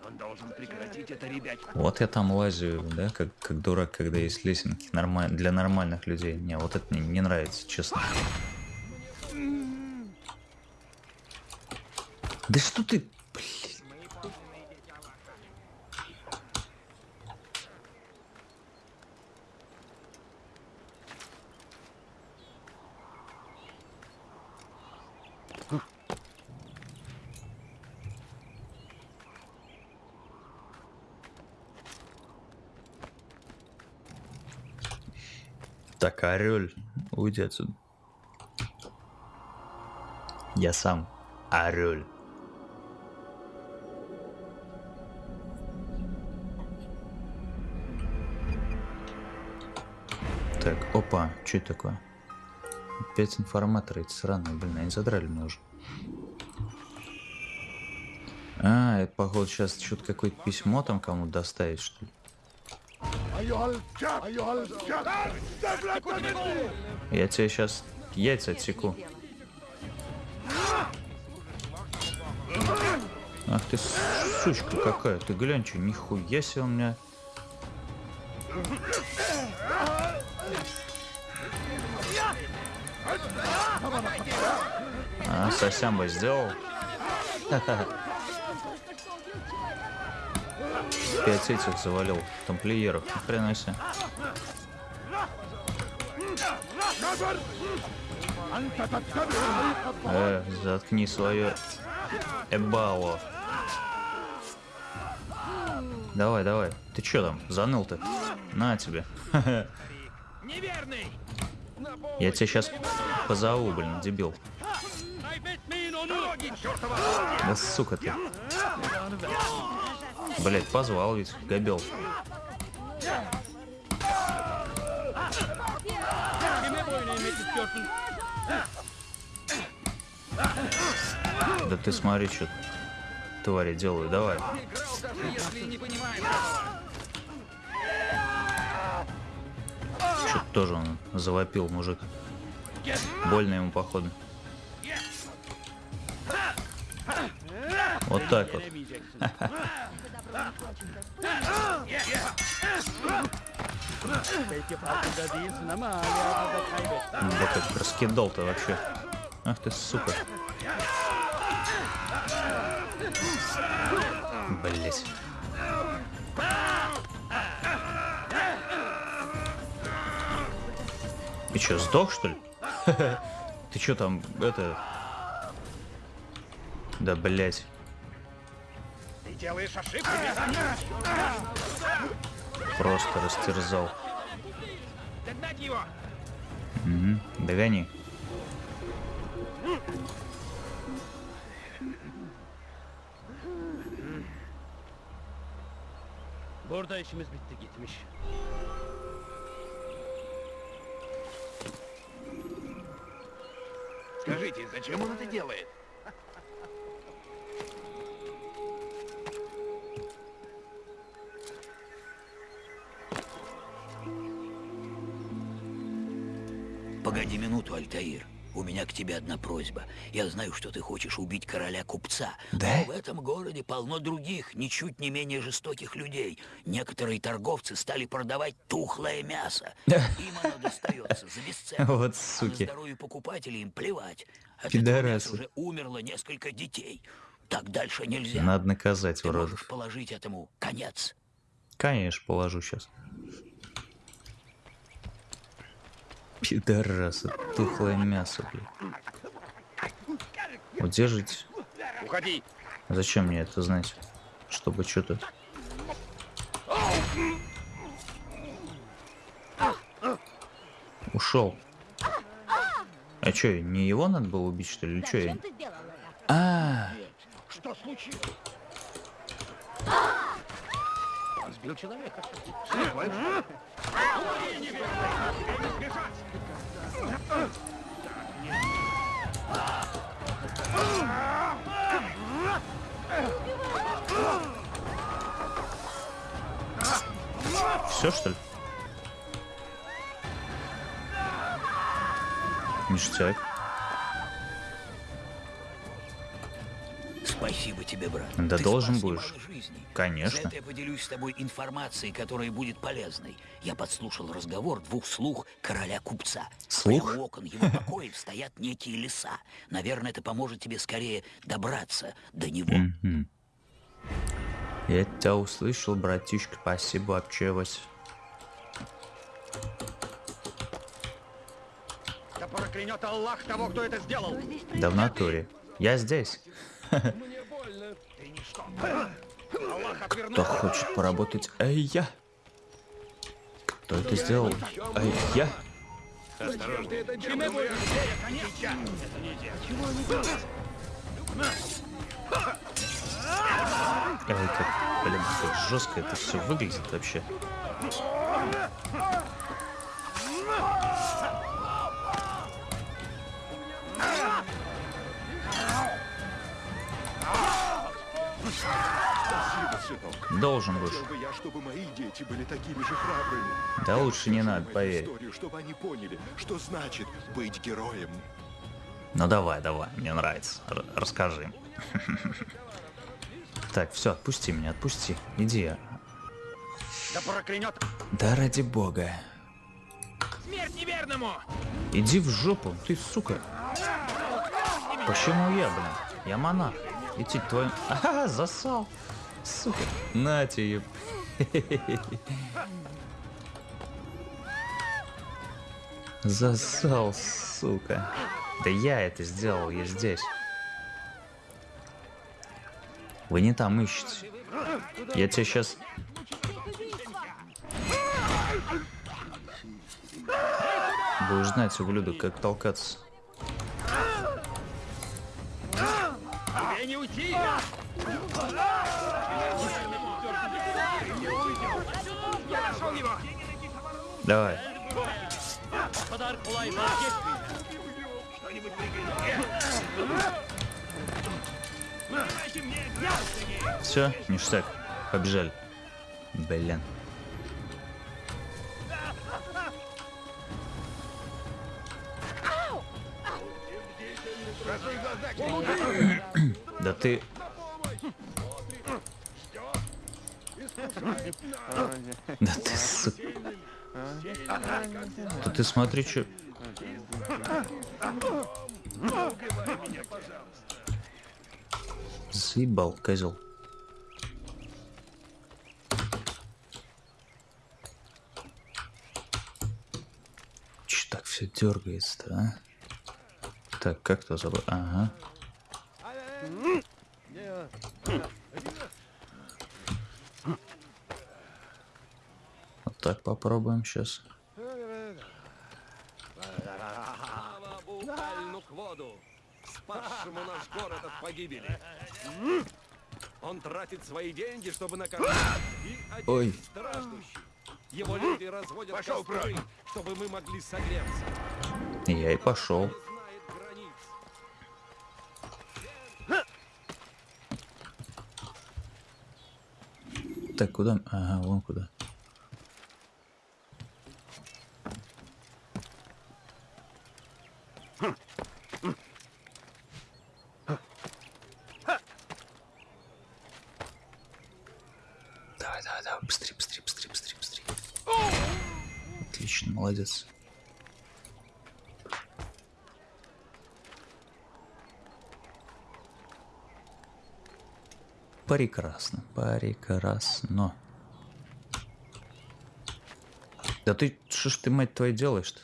Он должен прекратить это, ребят. вот я там лазю, да, как, как дурак, когда есть лесенки нормаль... для нормальных людей. Не, вот это мне не нравится, честно. Да что ты, Так, орель, уйди отсюда. Я сам орель. Так, опа, что это такое? Опять информаторы эти сраные, блин, они задрали меня уже. А, это походу сейчас что-то какое-то письмо там кому-то доставить, что ли? Я тебе сейчас яйца отсеку. Ах ты сучка какая, ты глянь, что нихуя себе у меня. А, совсем бы сделал. Пять этих завалил, тамплиеров, себе. Э, заткни свое эбало. Давай, давай. Ты чё там, заныл ты? На тебе. Я тебя сейчас позову, блин, дебил. Да сука ты. Блять, позвал ведь, габел. Да ты смотри, что твари делают, давай. Что-то тоже он завопил, мужик. Больно ему, походу. Вот так вот. Да как раскидал-то вообще. Ах ты, сука. Блять. Ты чё, сдох, что ли? Ты чё там, это... Да, блять. Делаешь ошибку, Просто растерзал. Догнать его! Угу. Догони. Burada işimiz bitti gitmiş. Скажите, зачем он это делает? Погоди минуту, Альтаир. У меня к тебе одна просьба. Я знаю, что ты хочешь убить короля купца. Да? Но в этом городе полно других, ничуть не менее жестоких людей. Некоторые торговцы стали продавать тухлое мясо. Им оно достается за бесценок. Вот А на суки. здоровье покупателей им плевать. От этого Пидорасы. уже умерло несколько детей. Так дальше нельзя. Надо наказать Ты уродов. можешь положить этому конец. Конечно, положу сейчас. Пидорасы, тухлое мясо, блядь. Удержите. Уходи! Зачем мне это знать? Чтобы что-то... Ушел. А что, не его надо было убить, что ли? Или что я? А, Что случилось? Он сбил человека. Все что ли? Ништяк. Спасибо тебе, брат. Да Ты должен будешь. жизней. Конечно. За это я поделюсь с тобой информацией, которая будет полезной. Я подслушал разговор двух слуг короля-купца. Слух? Прямо у окон его покоев стоят некие леса. Наверное, это поможет тебе скорее добраться до него. Я тебя услышал, братишка. Спасибо, общалась. Да проклянет Аллах того, кто это сделал. Да в натуре. Я здесь. Кто хочет поработать? Эй, я. Кто это сделал? Эй, я. Эй, как, блин, как жестко это все выглядит вообще. Должен будешь. Хотел бы я, чтобы мои дети были такими же храбрыми. Да лучше не надо, поверь. историю, чтобы они поняли, что значит быть героем. Ну давай, давай, мне нравится. Р- расскажи. Так, все, отпусти меня, отпусти. Иди. Да проклянет. Да ради бога. Смерть неверному. Иди в жопу, ты сука. Почему я, блин? Я монах. Идти твою... Ага, засал. Сука. На тебе. Засал, сука. Да я это сделал, я здесь. Вы не там ищете. Я тебя сейчас... Будешь знать, ублюдок, как толкаться. Тебе не уйти. Я нашел его. Давай. Все, ништяк. Побежали. Блин. Да ты... Да ты, сука. Да ты смотри, что... Заебал, козел. Че так все дергается-то, а? Так, как то забыл? Ага. Вот так попробуем сейчас. Спасшему наш город от погибели. Он тратит свои деньги, чтобы накормить и Ой. страждущих. Его люди разводят Пошел костры, прочь. чтобы мы могли согреться. Я и пошел. Kuda. Aha, waan kudaa. Прекрасно, прекрасно. Да ты, что ж ты, мать твою, делаешь-то?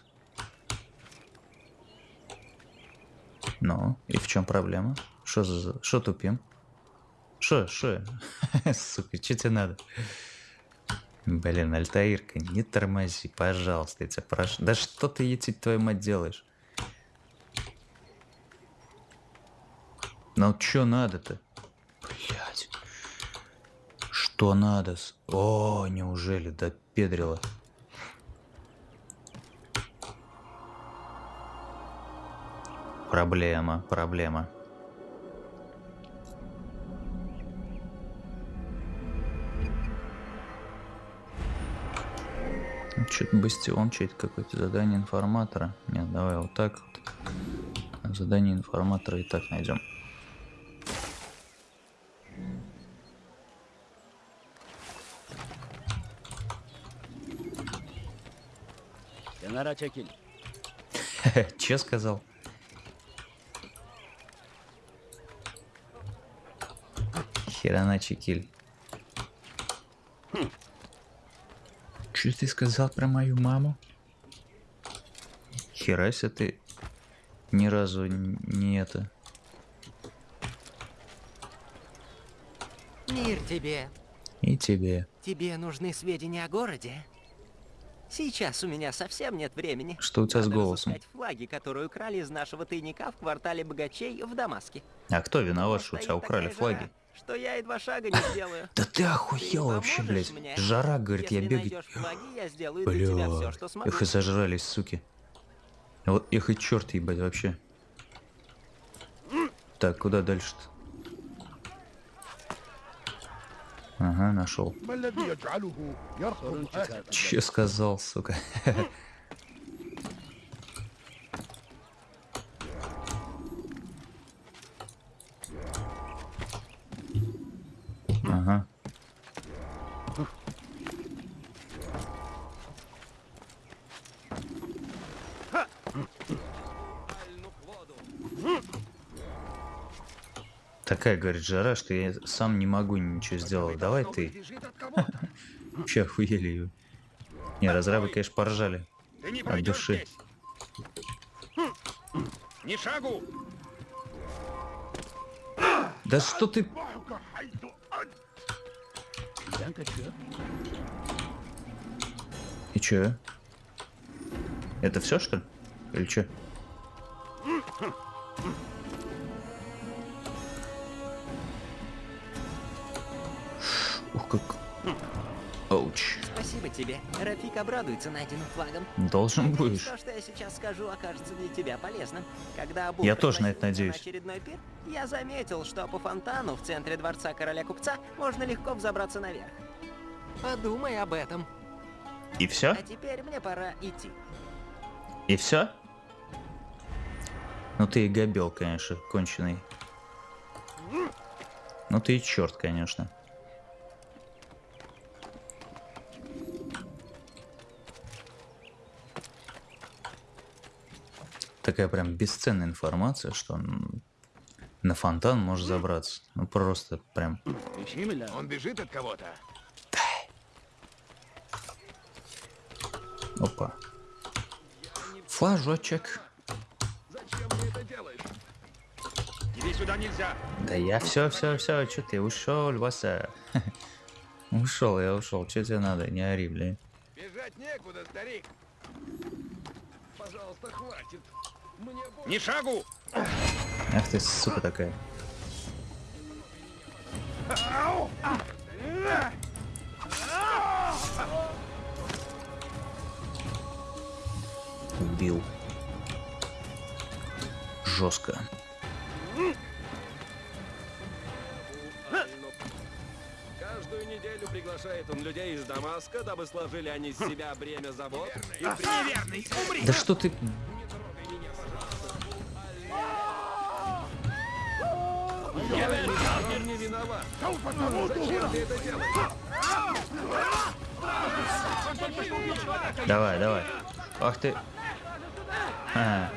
Ну, и в чем проблема? Что за... Что тупим? Что, что? Сука, что тебе надо? Блин, Альтаирка, не тормози, пожалуйста, я тебя прошу. Да что ты, етить твою мать, делаешь? Ну, что надо-то? Блять. Что надо? с- О, неужели допедрила? Проблема, проблема. Что-то бастион, что-то какое-то задание информатора. Нет, давай вот так вот. Задание информатора и так найдем. Kenara çekil. Че сказал? Херана Чекиль. Что ты сказал про мою маму? Херася ты ни разу не это. Мир тебе. И тебе. Тебе нужны сведения о городе? Сейчас у меня совсем нет времени. Что у тебя с Надо голосом? разыскать флаги, которые украли из нашего тайника в квартале богачей в Дамаске. А кто виноват, что у тебя украли флаги? жара, Что я и два шага не сделаю. Да ты охуел вообще, блядь. Жара, говорит, я что Бля, их и зажрались, суки. Вот их и черт ебать вообще. Так, куда дальше-то? Ага, нашел. Че сказал, сука? Такая, говорит, жара, что я сам не могу ничего сделать. Давай ты. Вообще охуели ее. Не, разрабы, конечно, поржали. Не От души. Ни шагу! Да что ты... И чё? Это все что ли? Или чё? Обрадуется найденным флагом. Должен будешь. То, что я сейчас скажу, окажется для тебя полезным. Когда Абу Я тоже на это надеюсь. очередной пир, я заметил, что по фонтану в центре дворца короля купца можно легко взобраться наверх. Подумай об этом. И все? А теперь мне пора идти. И все? Ну ты и габел, конечно, конченый. Ну ты и черт, конечно. Такая прям бесценная информация, что он на фонтан может забраться. Ну просто прям. Он бежит от кого-то. Опа. Флажочек. Зачем ты это делаешь? Иди сюда нельзя! Да я все, все, все, что ты ушел, Васа? Ушел, я ушел. Че тебе надо? Не ори, блин. Бежать некуда, старик. Пожалуйста, хватит. Ни шагу! Ах ты, сука такая. Убил. Жестко. Каждую неделю приглашает он людей из Дамаска, дабы сложили они с себя бремя забот. И Неверный, умри! Да что ты... виноват. Зачем ты это делаешь? Давай, давай. Ах ты. А.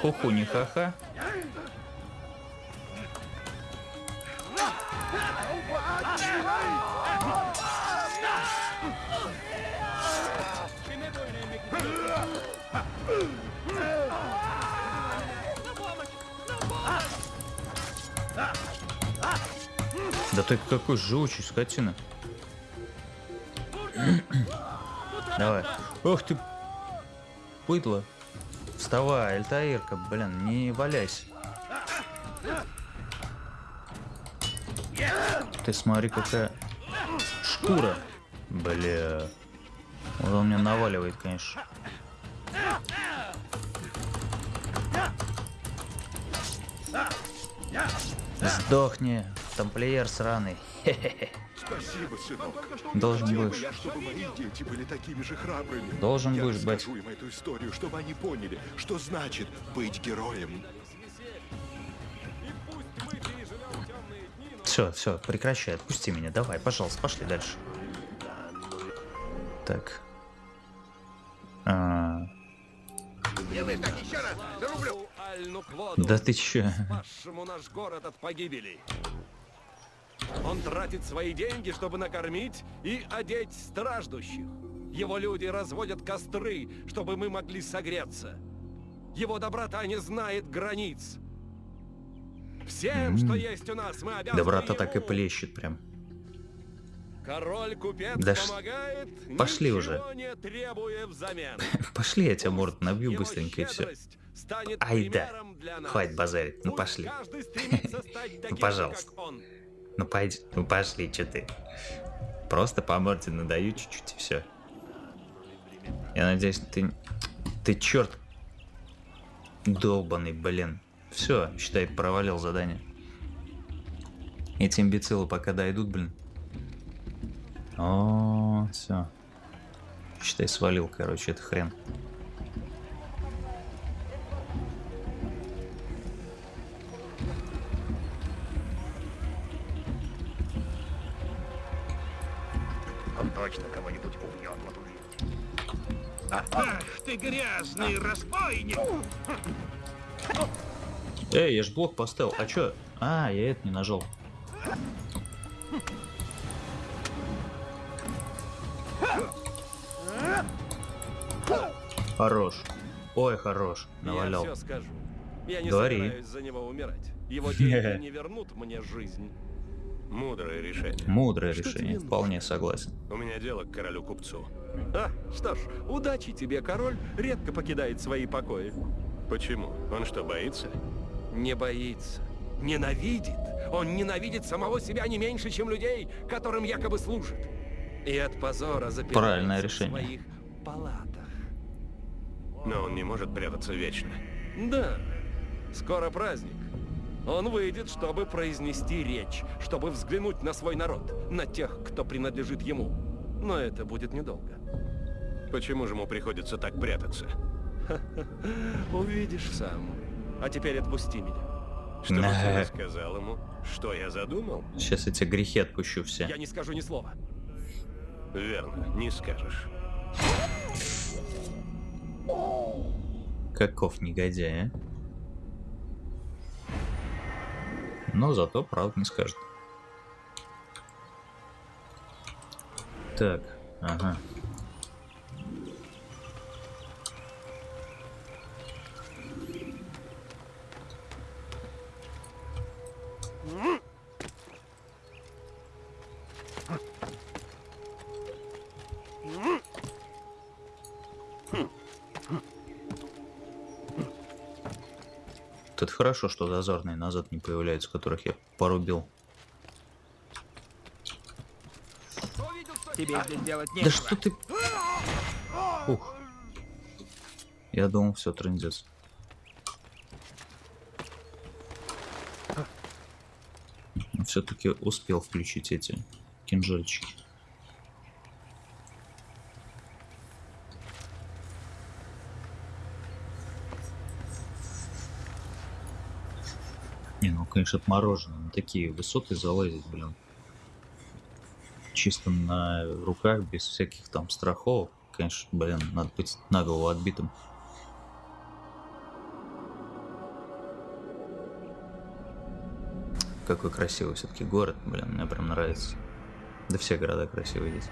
Хуху не ха-ха. Да ты какой живучий скотина. Давай. Ох ты, быдло. Вставай, Альтаирка, блин, не валяйся. Ты смотри, какая шкура. Бля. Вот он меня наваливает, конечно. Сдохни, тамплиер сраный. Хе-хе-хе. Спасибо, сынок. Должен Хотел будешь. я, чтобы мои дети были такими же храбрыми. Должен я будешь, бать. расскажу им эту историю, чтобы они поняли, что значит быть героем. Все, все, прекращай, отпусти меня. Давай, пожалуйста, пошли дальше. Так. А! Да ты чё? Спасшему наш город от погибели. Он тратит свои деньги, чтобы накормить и одеть страждущих. Его люди разводят костры, чтобы мы могли согреться. Его доброта не знает границ. Всем, что есть у нас, мы обязаны Доброта ему. так и плещет прям. Король-купец Да ш- помогает, пошли уже. не требуя взамен. Пошли, я тебя морд набью быстренько и все. Ай да. Хватит базарить. Ну пошли. Ну пожалуйста. Ну пойди. Ну пошли, что ты. Просто по морде надаю чуть-чуть и все. Я надеюсь, ты. Ты черт. Долбанный, блин. Все, считай, провалил задание. Эти имбецилы пока дойдут, блин. О, все. Считай, свалил, короче, это хрен. Точно кого-нибудь убьет. вот увидите. Ах ты грязный разбойник! Эй, я ж блок поставил. А чё? А, я это не нажал. Хорош. Ой, хорош. Навалял. Я все скажу. Я не Говори. собираюсь за него умирать. Его деньги не вернут мне жизнь. Мудрое решение. Мудрое Что решение, вполне согласен. У меня дело к королю-купцу. А, что ж, удачи тебе, король редко покидает свои покои. Почему? Он что, боится? Не боится. Ненавидит. Он ненавидит самого себя не меньше, чем людей, которым якобы служит. И от позора запирается Правильное в решение. своих палатах. Но он не может прятаться вечно. Да, скоро праздник. Он выйдет, чтобы произнести речь, чтобы взглянуть на свой народ, на тех, кто принадлежит ему. Но это будет недолго. Почему же ему приходится так прятаться? Увидишь сам. А теперь отпусти меня. Что ты Ага. рассказал ему? Что я задумал? Сейчас эти грехи отпущу все. Я не скажу ни слова. Верно, не скажешь. Каков негодяй, а? Но зато правда не скажет. Так, ага. Это хорошо, что дозорные назад не появляются, которых я порубил. Тебе здесь делать Да нечего. что ты... Ух. Я думал, все, трындец. Все-таки успел включить эти кинжальчики. Не, ну, конечно, отморожено. На такие высоты залазить, блин. Чисто на руках, без всяких там страховок. конечно, блин, надо быть на голову отбитым. Какой красивый все-таки город, блин, мне прям нравится. Да все города красивые здесь.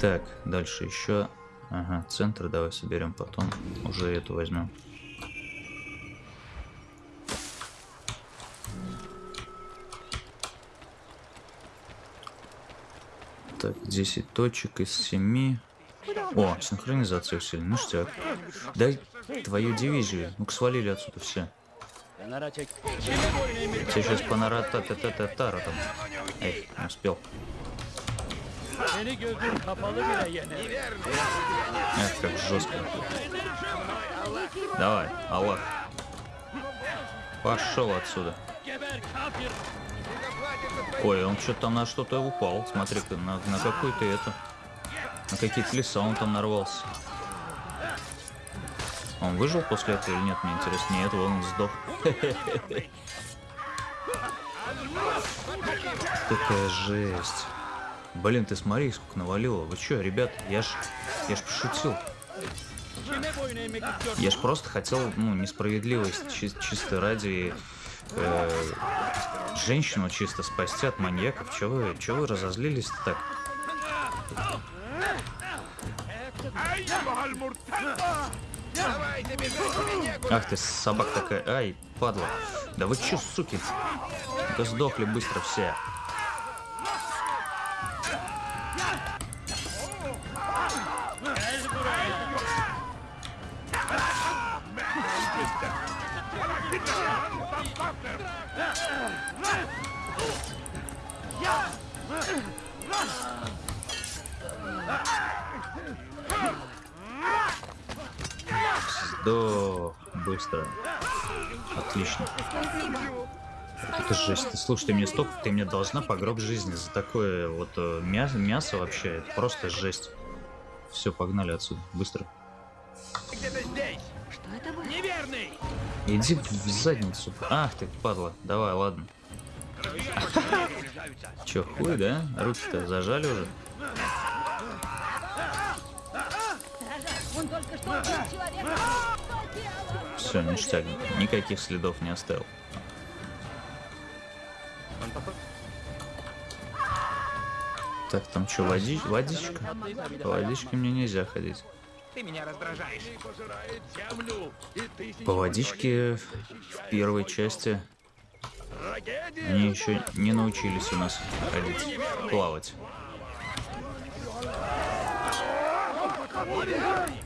Так, дальше еще. Ага, центр давай соберем, потом уже эту возьмем. Так, 10 точек из 7. О, синхронизация усилена. Ништяк. Дай твою дивизию. Ну-ка свалили отсюда все. Тебе сейчас понарата та та та тара там. Эй, не успел. Эх, как жестко. Давай, Аллах. Пошел отсюда. Ой, он что-то там на что-то упал. Смотри-ка, на, на какой-то это. На какие-то леса он там нарвался. Он выжил после этого или нет, мне интересно. Нет, вон он сдох. Какая жесть. Блин, ты смотри, сколько навалило. Вы чё, ребят, я ж, я ж пошутил. Я ж просто хотел, ну, несправедливость чи чисто ради э, женщину чисто спасти от маньяков. Чё вы, чё вы разозлились так? Ах ты, собак такая. Ай, падла. Да вы чё, суки? Да сдохли быстро все. Сдох быстро. Отлично. Это жесть. Слушай, ты мне столько, ты мне должна по гроб жизни за такое вот э, мясо, мясо вообще. Это просто жесть. Все, погнали отсюда. Быстро. Где-то здесь. Что это было? Неверный! Иди в задницу. Ах ты, падла. Давай, ладно. Че, хуй, да? Руки-то зажали уже? Все, ништяк. Никаких следов не оставил. Так, там что, води... водичка? По водичке мне нельзя ходить. Ты меня раздражаешь. По водичке в первой части они еще не научились у нас ходить, плавать.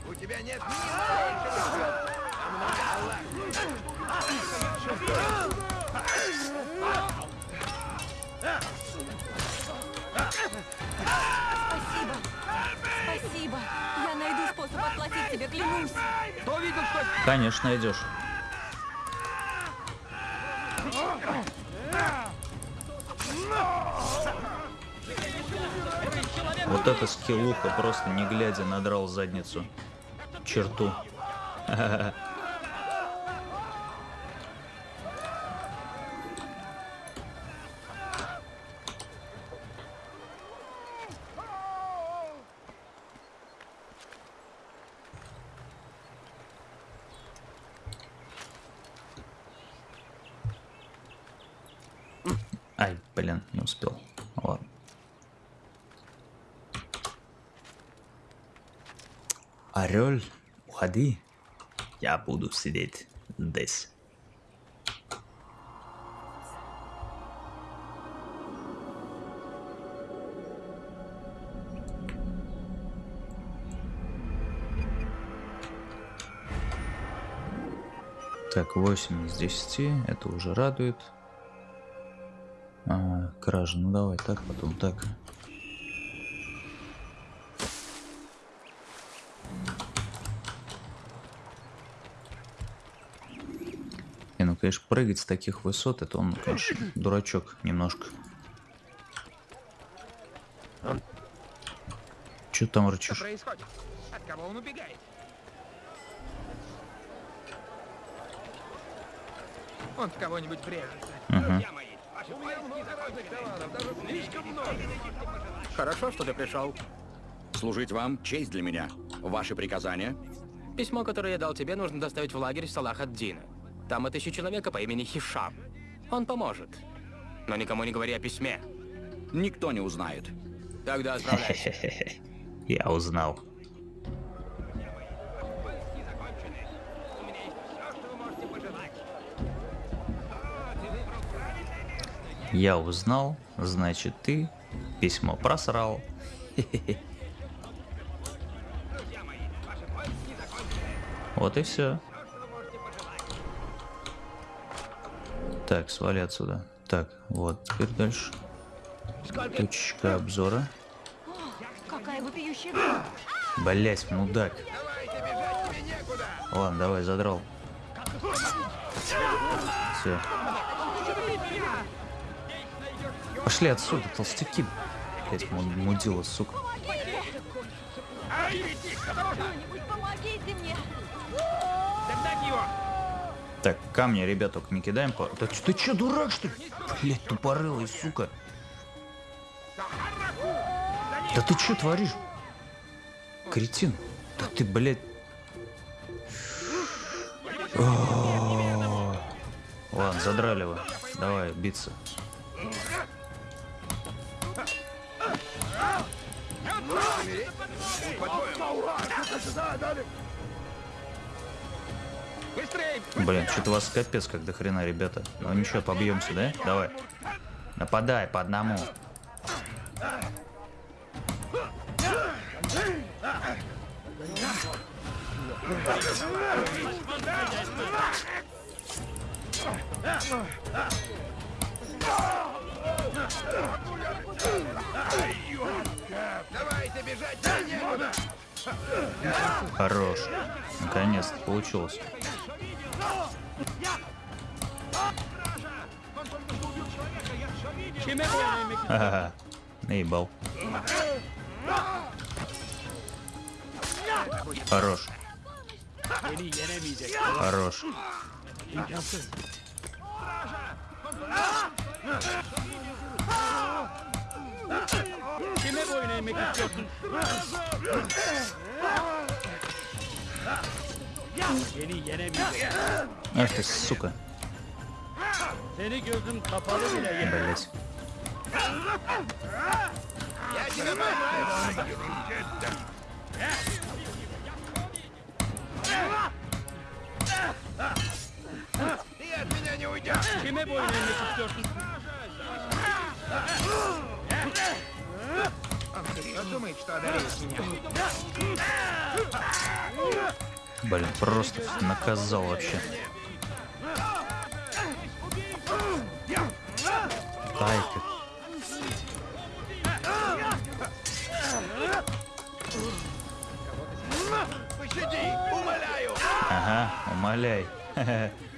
У тебя нет Спасибо. Спасибо. Я найду способ отплатить тебе, клянусь. Кто видел, что... Конечно, найдешь. Вот эта скиллуха просто не глядя надрал задницу. Черту. Ай, блин, не успел. Ладно. Орел, уходи. Я буду сидеть здесь. Так, 8 из 10. Это уже радует. А, кража. Ну давай так, потом так. Не, ну, конечно, прыгать с таких высот, это он, конечно, дурачок немножко. Че там Что рычишь? происходит? От кого он убегает? Он в кого-нибудь врежется. Мгм. Хорошо, что ты пришел. Служить вам — честь для меня. Ваши приказания? Письмо, которое я дал тебе, нужно доставить в лагерь Салах ад-Дина. Там отыщу человека по имени Хишам. Он поможет. Но никому не говори о письме. Никто не узнает. Тогда отправляйся. Я узнал. Я узнал, значит ты письмо просрал. Вот и все. Так, свали отсюда. Так, вот, теперь дальше. Точка обзора. Блять, мудак. Ладно, давай, задрал. Все. Пошли отсюда, толстяки. Блять, мудила, сука. Так, камни, ребят, только не кидаем. По... Да ты чё, дурак, что ли? Блять, тупорылый, сука. Да ты чё творишь? Кретин. Да ты, блядь. О, Ладно, задрали вы. Давай, биться. Блин, что-то вас капец как до хрена, ребята. Ну ничего, побьемся, да? Давай. Нападай по одному. Давайте бежать, да некуда! Хорош. Наконец-то получилось. Ага, наебал. Хорош. Хорош. Kime boyun eğmek istiyorsun? Seni yenemeyecek. Ах ты, сука. Seni gözüm kapalı bile yenemez. Блять. Я тебя поймаю! Ты от меня не уйдешь! Kime boyun eğmek istiyorsun? Он всерьез думает, что одолеет меня? Блин, просто наказал вообще. Ай-ка. Пощади, умоляю! Ага, умоляй.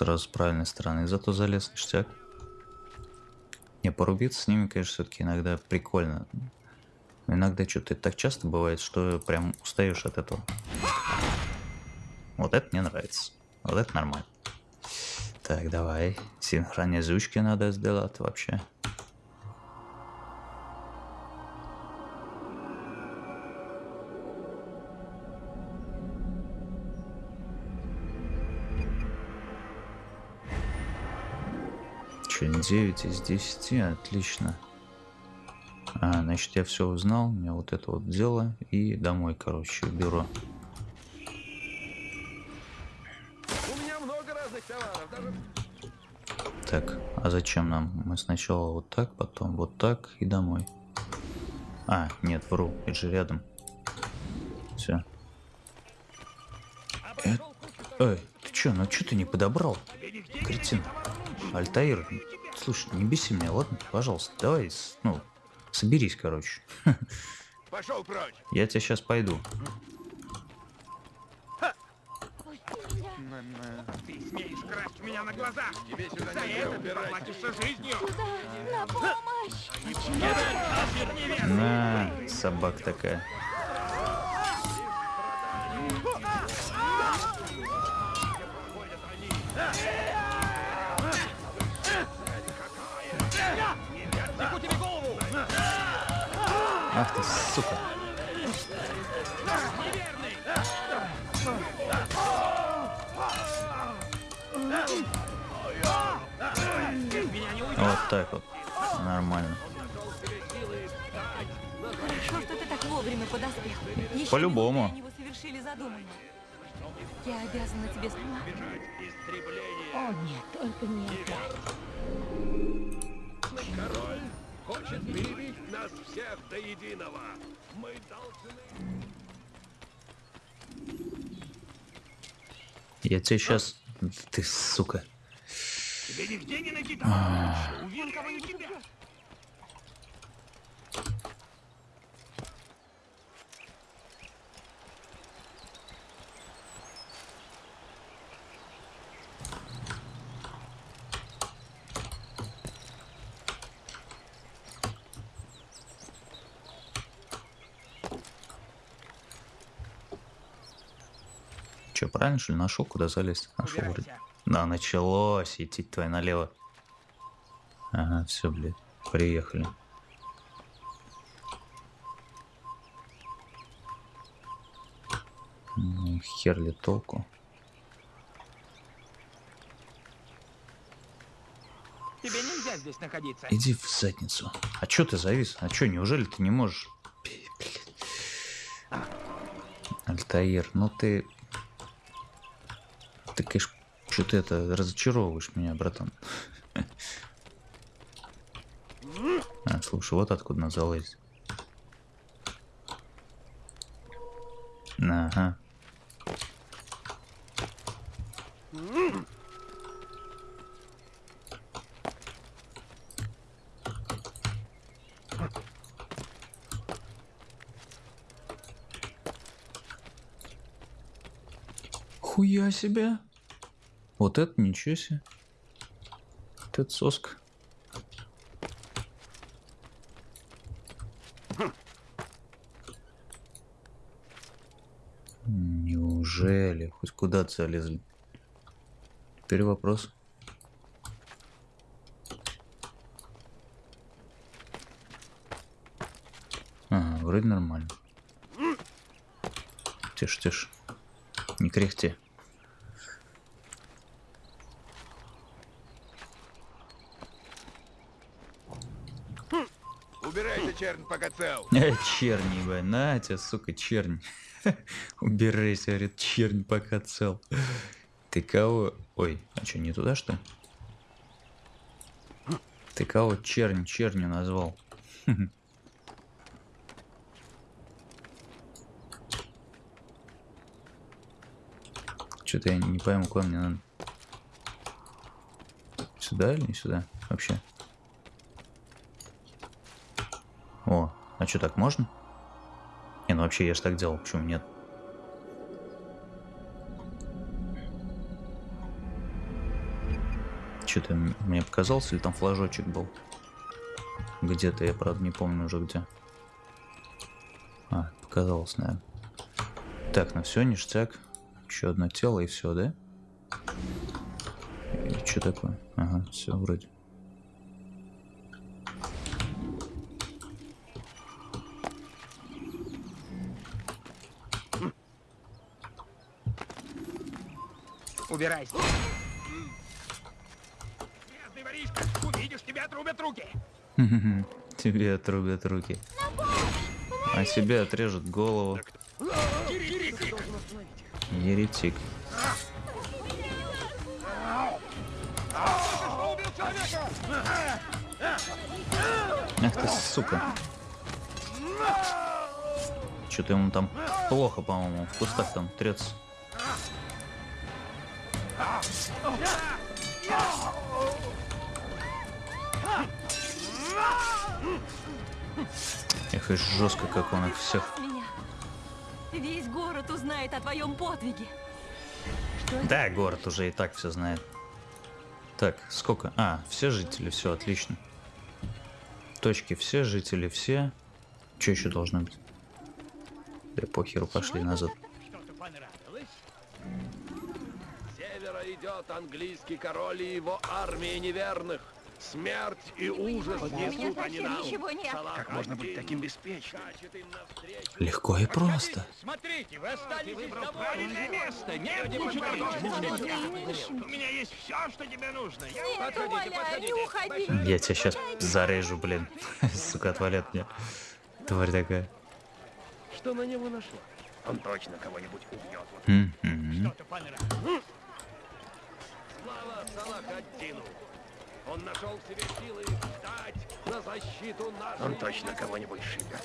сразу с правильной стороны, зато залез ништяк. Не, порубиться с ними, конечно, все-таки иногда прикольно. Но иногда что-то так часто бывает, что прям устаешь от этого. Вот это мне нравится. Вот это нормально. Так, давай. Синхронизучки надо сделать вообще. Че, 9 из 10, отлично. А, значит, я все узнал, у меня вот это вот дело, и домой, короче, в бюро. У меня много разных товаров, даже... Так, а зачем нам? Мы сначала вот так, потом вот так и домой. А, нет, вру, это же рядом. Все. Эй, ты чё, ну чё ты не подобрал? Кретин. Альтаир, слушай, не беси меня, ладно? Пожалуйста, давай, ну, соберись, короче. Пошел прочь! Я тебя сейчас пойду. Ты смеешь красть меня на глазах! Тебе сюда За это ты поплатишься жизнью! На помощь! На, собак такая. Ах ты, сука. Вот так вот. Нормально. Хорошо, что ты так вовремя подоспел. По-любому. Я обязана тебе слова. О, нет, только не это. Король хочет перебить нас всех до единого. Мы должны... Я тебе сейчас... Ты, сука. Тебе нигде не найти А. товарища. Увидел кого-нибудь тебя. Правильно, что ли, нашел, куда залезть? Нашел вроде. Да, началось. Идти твоя налево. Ага, все, блядь. Приехали. Ну, хер ли толку? Тебе нельзя здесь находиться. Иди в задницу. А чё ты завис? А чё, неужели ты не можешь? Альтаир, ну. Ты, что ты это разочаровываешь меня, братан. А, слушай, вот откуда залезть. Ага. Хуя себе. Вот это ничего себе. Вот это соска. Неужели? Хоть куда-то залезли. Теперь вопрос. Ага, вроде нормально. Тише, тише. Не кряхти. Убирайся, чернь, пока цел. Ебать, на тебя, сука, чернь. Убирайся, говорит, чернь пока цел. Ты кого... Ой, а что, не туда, что? Ты кого чернь чернью назвал? Что-то я не пойму, куда мне надо. Сюда или не сюда? Вообще. О, а что, так можно? Не, ну вообще я же так делал, почему нет? Что-то мне показался, или там флажочек был? Где-то, я правда не помню уже где. А, показалось, наверное. Так, ну все, ништяк. Еще одно тело и все, да? Или что такое? Ага, все вроде. Убирайся. Грязный воришка. Увидишь, тебя отрубят руки. Тебе отрубят руки. А себе отрежут голову. Еретик. Человека. Ах ты, сука. Что-то ему там плохо, по-моему, в кустах там трется. Эх, и жестко, как он их всех. Весь город узнает о твоем подвиге. Да, город уже и так все знает. Так, сколько? А, все жители, все отлично. Точки все, жители все. Что еще должно быть? Да похеру, пошли назад. С севера идет английский король и его армия неверных. Смерть и ужас несут они нам. ничего нет. Как можно быть таким беспечным? Легко и просто. Смотрите, вы остались правильное место. Нет ничего. У меня есть все, что тебе нужно. Я... Нет, умоляю, не уходи. Я тебя сейчас зарежу, блин. Сука, отвалят мне. Тварь такая. Что на него нашло? Он точно кого-нибудь убьет. Мгм. Слава Салахаддину! Он нашел в себе силы встать на защиту нашей... Он точно кого-нибудь шибет.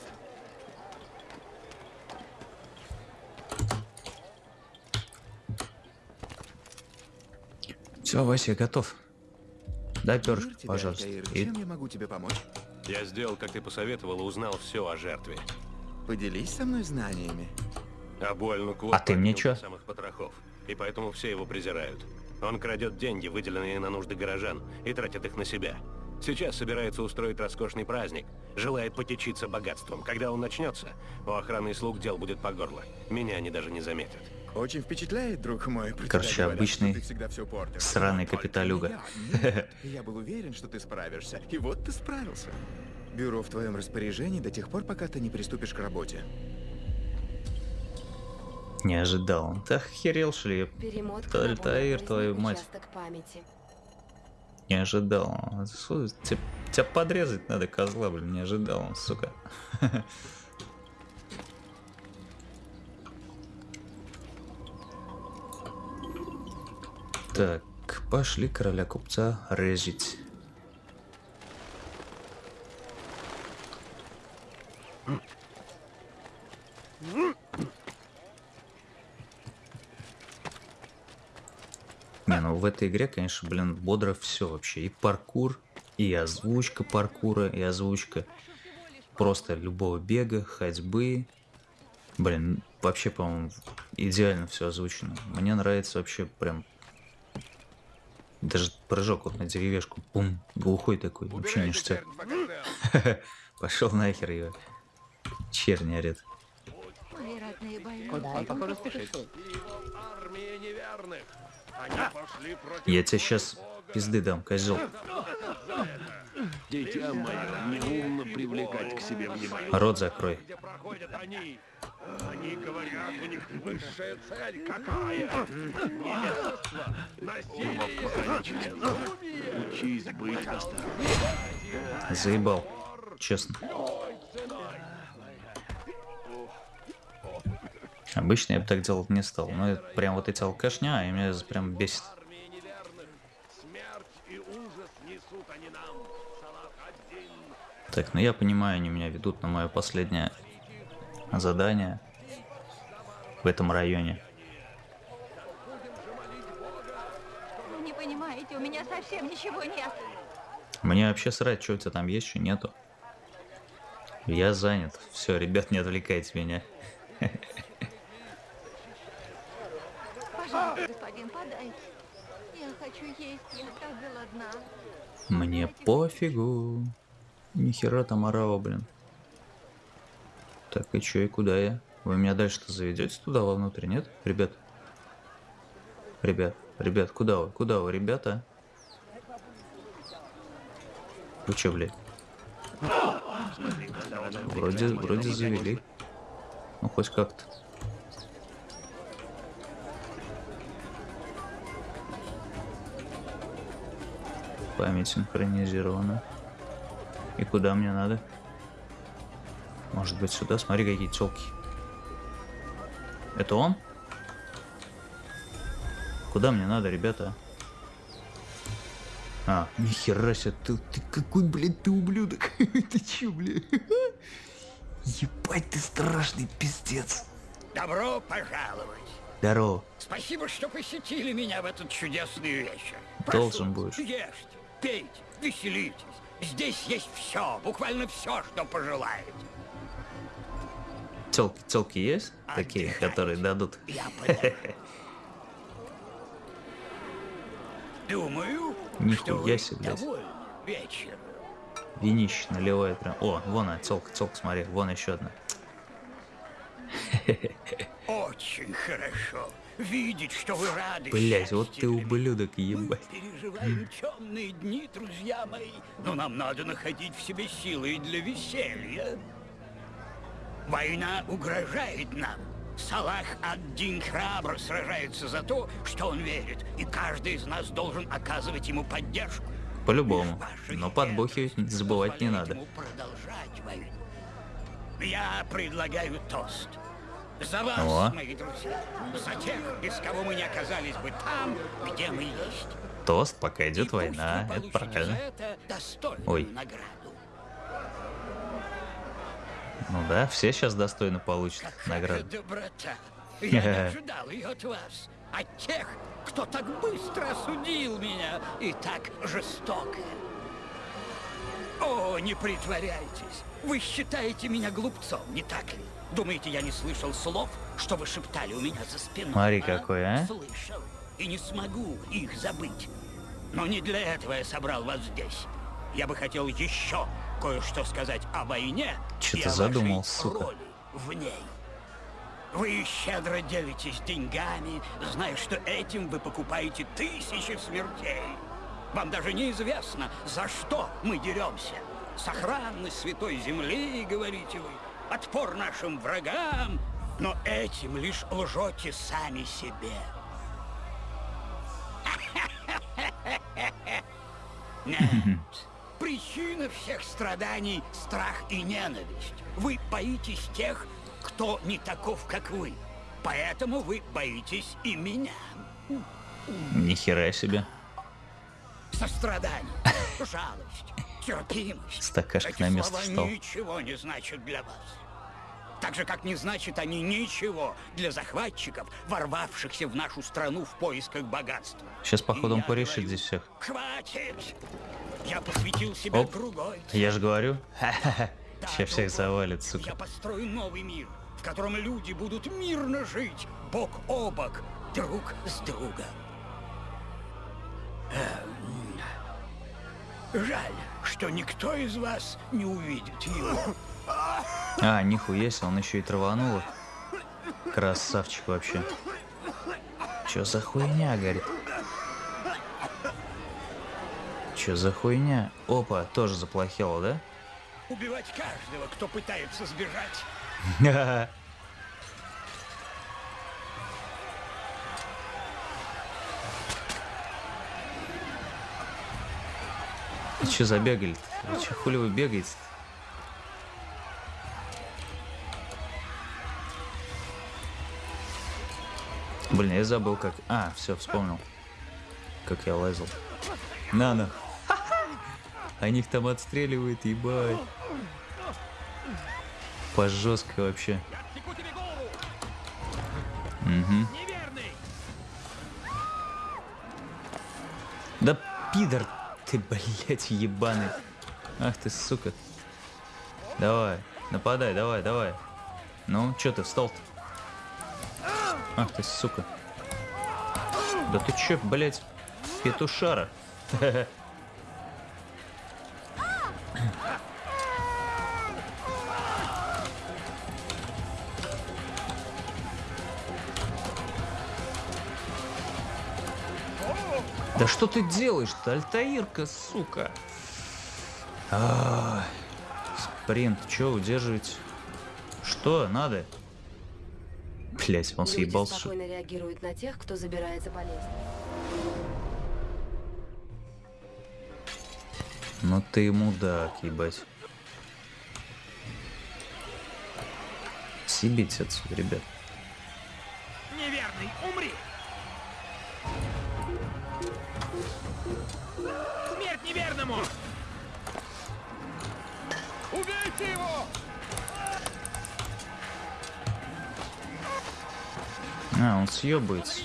Все, Вася, готов. Дай перышко, тебе, пожалуйста. Альтаир. И Чем я могу тебе помочь? Я сделал, как ты посоветовал, и узнал все о жертве. Поделись со мной знаниями. Абуэль А ты мне чё? самых потрохов, и поэтому все его презирают. Он крадет деньги, выделенные на нужды горожан, и тратит их на себя. Сейчас собирается устроить роскошный праздник, желает потечиться богатством. Когда он начнется, у охраны и слуг дел будет по горло. Меня они даже не заметят. Очень впечатляет, друг мой. Короче, говорят, обычный сраный капиталюга. я- Нет, я был уверен, что ты справишься. И вот ты справился. Бюро в твоем распоряжении до тех пор, пока ты не приступишь к работе. Не ожидал. Ты охерел, на более Таир, твою мать. Не ожидал. Тебя, тебя подрезать надо, козла, блин, не ожидал, сука. Так, пошли короля купца резить. В этой игре, конечно, блин, бодро все вообще. И паркур, и озвучка паркура, и озвучка просто любого бега, ходьбы. Блин, вообще, по-моему, идеально все озвучено. Мне нравится вообще прям... Даже прыжок вот на деревяшку, пум, глухой такой, вообще ништяк. Пошел нахер ее. Черни орет. Куда Он, похоже, спешит. Армия неверных. Они пошли против Я тебе сейчас пизды дам, козел. Дитя мое, неумно привлекать к себе внимание. Рот закрой. Они? Они говорят, у них высшая цель какая? Невежество, насилие, Учись быть осторожным. Заебал, честно. Обычно я бы так делать не стал, но это прям вот эти алкашня, и меня прям бесит. Так, ну я понимаю, они меня ведут на мое последнее задание в этом районе. Вы не понимаете, у меня совсем ничего нет. Мне вообще срать, что у тебя там есть, что нету. Я занят. Все, ребят, не отвлекайте меня. Пожалуйста, господин, подайте. Я хочу есть, я так голодна. Мне пофигу. Нихера там орава, блин. Так, и чё, и куда я? Вы меня дальше-то заведете туда вовнутрь, нет? Ребят? Ребят, ребят, куда вы? Куда вы, ребята? Вы чё, блядь? Вроде, вроде завели. Ну, хоть как-то. Память синхронизирована. И куда мне надо? Может быть сюда? Смотри, какие телки. Это он? Куда мне надо, ребята? А, нихера себе, ты, ты какой, блядь, ты ублюдок. ты чё, блядь? Ебать, ты страшный пиздец. Добро пожаловать. Здорово. Спасибо, что посетили меня в этот чудесный вечер. Должен будешь. Ешьте, пейте, веселитесь. Здесь есть все, буквально все, что пожелаете. Телки, телки есть? Такие, которые дадут. Думаю, Нихуя что себе, вечером. Винище наливает прям. О, вон она, целка, целка, смотри, вон еще одна. Очень хорошо видеть, что вы рады Блять, вот ты ублюдок, ебать. Переживаем темные дни, друзья мои, но нам надо находить в себе силы и для веселья. Война угрожает нам. Салах ад-Дин храбро сражается за то, что он верит, и каждый из нас должен оказывать ему поддержку. По-любому. Но подбухивать забывать не надо. Я предлагаю тост. За вас, О. мои друзья. За тех, без кого мы не оказались бы там, где мы есть. Тост, пока идет война, это правильно. это Ой. награду. Ну да, все сейчас достойно получат награду. Доброта. Я не ожидал ее от вас. От тех, кто так быстро осудил меня и так жестоко. О, не притворяйтесь. Вы считаете меня глупцом, не так ли? Думаете, я не слышал слов, что вы шептали у меня за спиной? Смотри, какой, а? Слышал. И не смогу их забыть. Но не для этого я собрал вас здесь. Я бы хотел еще кое-что сказать о войне и ты задумал, сука? роли в ней. Вы щедро делитесь деньгами, зная, что этим вы покупаете тысячи смертей. Вам даже неизвестно, за что мы деремся. Сохранность святой земли, говорите вы, отпор нашим врагам, но этим лишь лжете сами себе. Нет. Причина всех страданий – страх и ненависть. Вы боитесь тех, кто не таков, как вы. Поэтому вы боитесь и меня. Нихера себе. Сострадание, жалость. Стакашек на место встал. ничего не значат для вас. Так же, как не значат они ничего для захватчиков, ворвавшихся в нашу страну в поисках богатства. Сейчас, походу, он порешит говорю, здесь всех. Хватит! Я посвятил себя Оп. другой Я же говорю. Да, Сейчас всех завалит, сука. Я построю новый мир, в котором люди будут мирно жить, бок о бок, друг с другом. Жаль, что никто из вас не увидит его. А, нихуя себе, он еще и траванул их. Красавчик вообще. Чё за хуйня, говорит? Чё за хуйня? Опа, тоже заплохело, да? Убивать каждого, кто пытается сбежать. Че забегали? -то? Че хули вы бегаете? Блин, я забыл как... А, все, вспомнил. Как я лазил. На, на. Они их там отстреливают, ебать. По жестко вообще. Угу. Ты, блядь, ебаный. Ах ты, сука. Давай, нападай, давай, давай. Ну, чё ты встал-то? Ах ты, сука. Да ты чё, блядь, петушара? Да что ты делаешь-то, Альтаирка, сука? Ай, спринт, чё удерживать? Что надо? Блять, он Люди съебался. спокойно реагируют на тех, кто забирается по лестнице. Ну ты мудак, ебать. Съебите отсюда, ребят. съебается.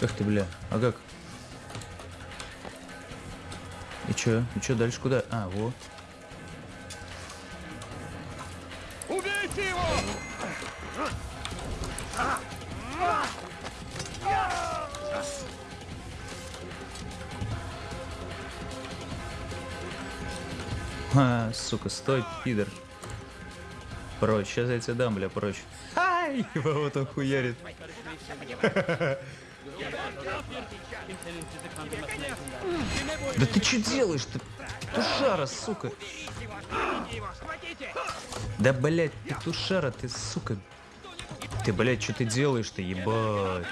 Эх ты, бля. А как? И чё? И чё дальше куда? А, вот. Убейте его! А, сука, стой, пидор. Прочь, сейчас я тебя дам, бля, прочь. Его вот он хуярит. Да ты что делаешь ты? Петушара, сука. Да, блядь, петушара, ты, сука. Ты, блядь, что ты делаешь-то, ебать?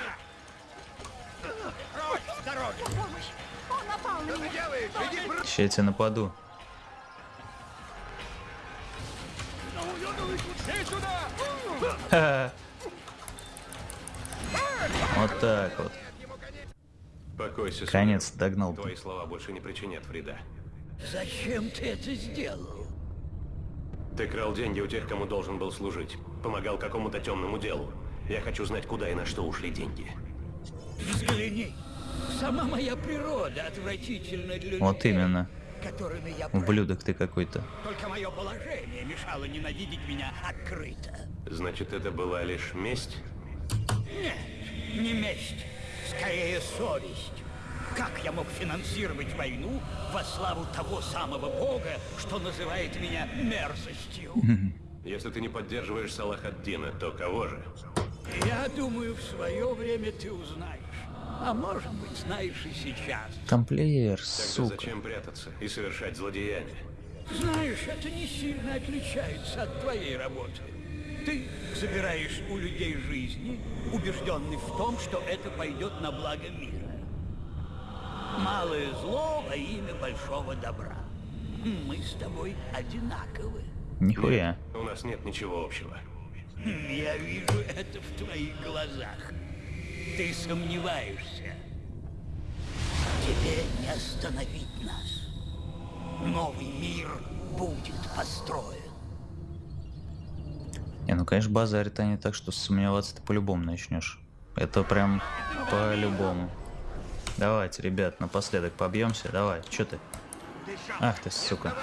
Сейчас я тебя нападу. Покойся, Конец, догнал. Твои слова больше не причинят вреда. Зачем ты это сделал? Ты крал деньги у тех, кому должен был служить. Помогал какому-то темному делу. Я хочу знать, куда и на что ушли деньги. Взгляни. Сама моя природа отвратительна для Вот людей, именно. которыми я. Ублюдок ты какой-то. Только мое положение мешало ненавидеть меня открыто. Значит, это была лишь месть? Нет, не месть, скорее совесть. Как я мог финансировать войну во славу того самого бога, что называет меня мерзостью? Если ты не поддерживаешь Салахаддина, то кого же? Я думаю, в свое время ты узнаешь. А может быть, знаешь и сейчас. Тамплиер, Тогда сука. зачем прятаться и совершать злодеяния? Знаешь, это не сильно отличается от твоей работы. Ты забираешь у людей жизни, убежденный в том, что это пойдет на благо мира. Малое зло во имя большого добра. Мы с тобой одинаковы. Нихуя. У нас нет ничего общего. Я вижу это в твоих глазах. Ты сомневаешься. Тебе не остановить нас. Новый мир будет построен. Не, ну конечно базарит они так, что сомневаться ты по-любому начнешь. Это прям по-любому. Давайте, ребят, напоследок побьемся. Давай, что ты? Ах ты, сука.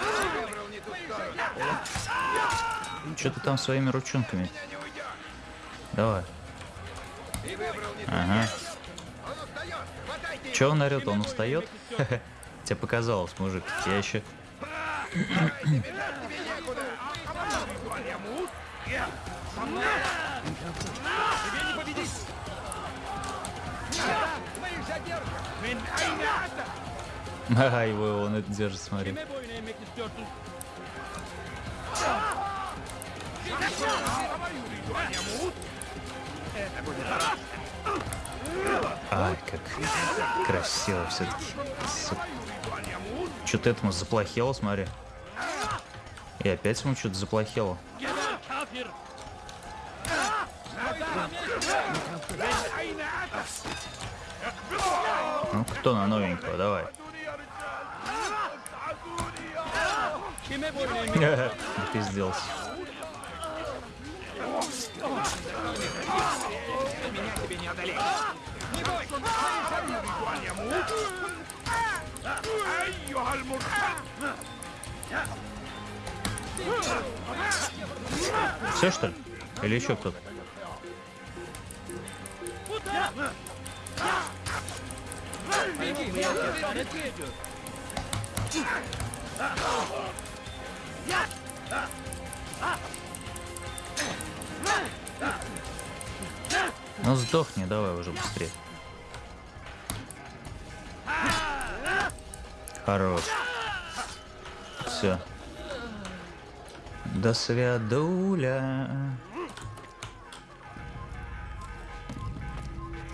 Что ты там своими ручонками? Давай. Ага. Че он орет? Он устает? Тебе показалось, мужик. Я еще... Тебе Ага, его он это держит, смотри. Ай, как красиво все-таки. Что-то этому заплохело, смотри. И опять ему что-то заплохело. Ну, кто на новенького, давай. Пиздец. Меня тебе не одолеть. Все что ли? Или еще кто-то? Беги, беги, беги, беги. Ну сдохни, давай уже быстрее. Хорош. Все. До свидуля.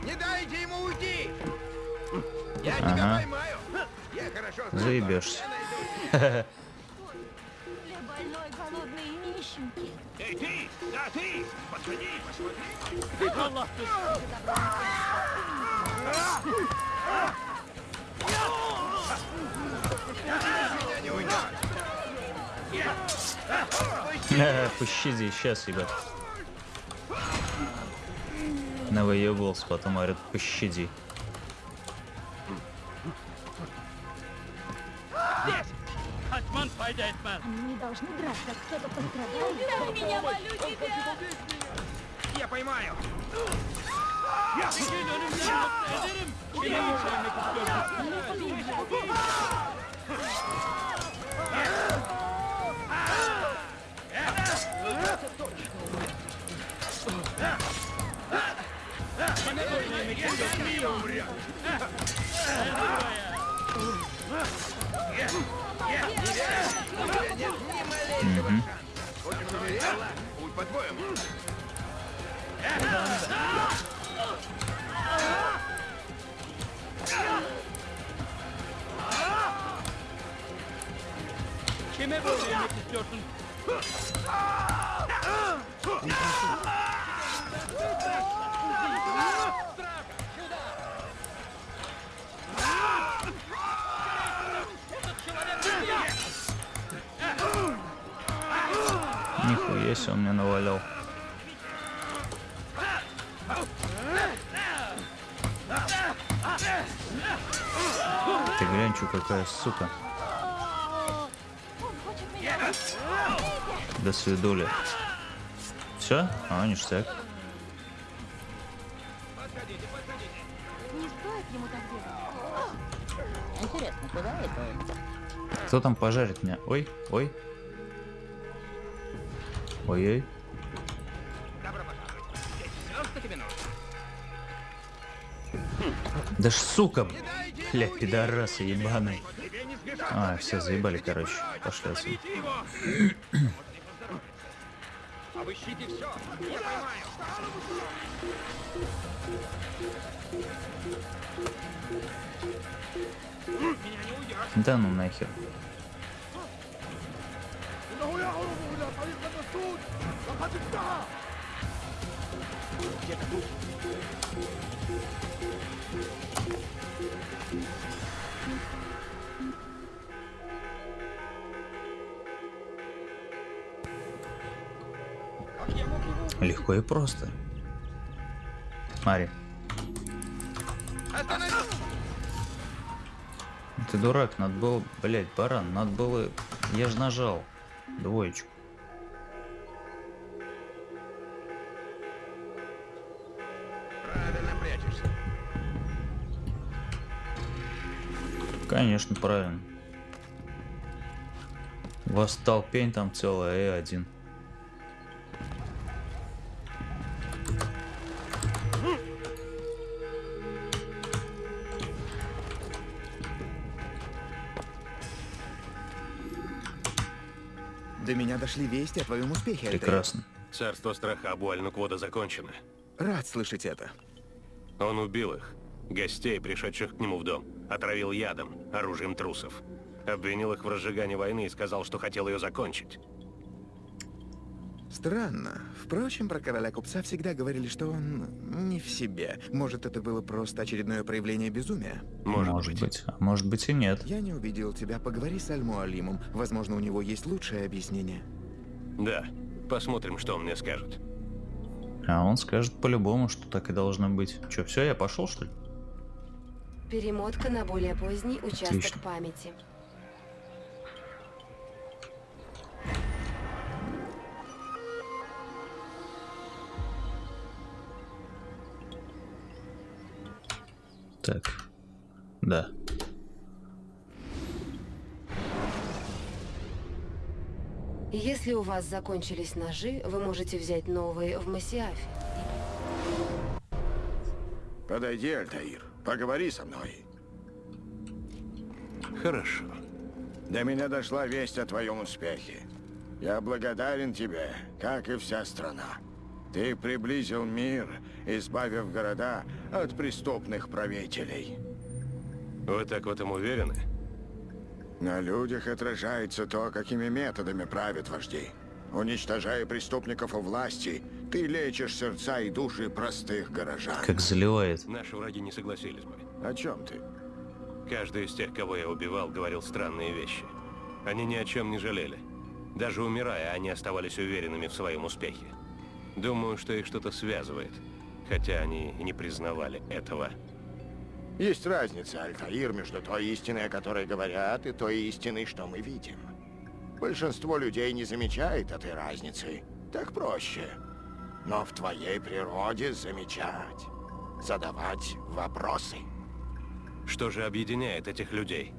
Не дайте ему уйти! Я тебя Ага. поймаю! Я хорошо знаю, Заебешься. Для больной, голодной и нищенки. Эй, ты! Да, ты! Подходи, посмотри! Не уйдет! Э, Пощади, сейчас, ребят. Навыебался, потом говорят, пощади. Он пойдет нас. Они не должны драться, кто-то пострадал. Не убивай меня, молю тебя! Я поймаю! Yeah. Угу. Ah! Себе он мне навалял. Ты глянь, чё какая сука. До свидули. Все? А, ништяк. Не стоит ему так делать. Интересно, куда это? Кто там пожарит меня? Ой, ой. Ой-ой. Да ж сука, бля, пидорасы ебаные. А, все, заебали, короче. Пошли отсюда. Обыщите все. Я поймаю. Да ну нахер. Легко и просто. Мари. Ты дурак, надо было... Блять, баран, надо было... Я же нажал двоечку. Конечно, правильно. Восстал пень там целая Э1. До меня дошли вести о твоем успехе. Прекрасно. Царство страха Абуаль-Нуквода закончено. Рад слышать это. Он убил их, гостей, пришедших к нему в дом, отравил ядом, оружием трусов. Обвинил их в разжигании войны и сказал, что хотел ее закончить. Странно. Впрочем, про короля купца всегда говорили, что он не в себе. Может, это было просто очередное проявление безумия? Может, быть. А может быть и нет. Я не увидел тебя. Поговори с Аль-Муалимом. Возможно, у него есть лучшее объяснение. Да, посмотрим, что он мне скажет. А он скажет по-любому, что так и должно быть. Че, все, я пошел, что ли? Перемотка на более поздний участок Отлично. памяти. Так. Да. Если у вас закончились ножи, вы можете взять новые в Масиафе. Подойди, Альтаир, поговори со мной. Хорошо. До меня дошла весть о твоем успехе. Я благодарен тебе, как и вся страна. Ты приблизил мир, избавив города от преступных правителей. Вы так в этом уверены? На людях отражается то, какими методами правят вожди. Уничтожая преступников у власти, ты лечишь сердца и души простых горожан. Как заливает. Наши враги не согласились бы. О чем ты? Каждый из тех, кого я убивал, говорил странные вещи. Они ни о чем не жалели. Даже умирая, они оставались уверенными в своем успехе. Думаю, что их что-то связывает. Хотя они и не признавали этого. Есть разница, Альтаир, между той истиной, о которой говорят, и той истиной, что мы видим. Большинство людей не замечает этой разницы. Так проще. Но в твоей природе замечать. Задавать вопросы. Что же объединяет этих людей?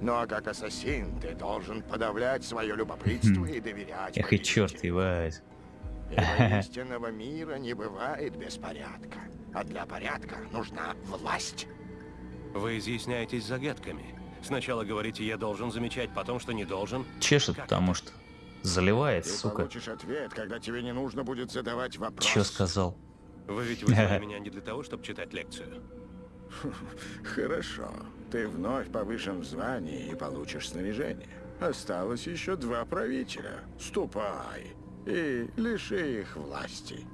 Ну а как ассасин, ты должен подавлять свое любопытство и доверять Эх и черт, ебать. Истинного мира не бывает без порядка. А для порядка нужна власть. Вы изъясняетесь загадками. Сначала говорите, я должен замечать, потом, что не должен. Чешет, потому что. Заливает, Ты сука. получишь ответ, когда тебе не нужно будет задавать вопрос. Чё сказал? Вы ведь вызвали меня не для того, чтобы читать лекцию. Хорошо. Ты вновь повышен в звании и получишь снаряжение. Осталось еще два правителя. Ступай и лиши их власти.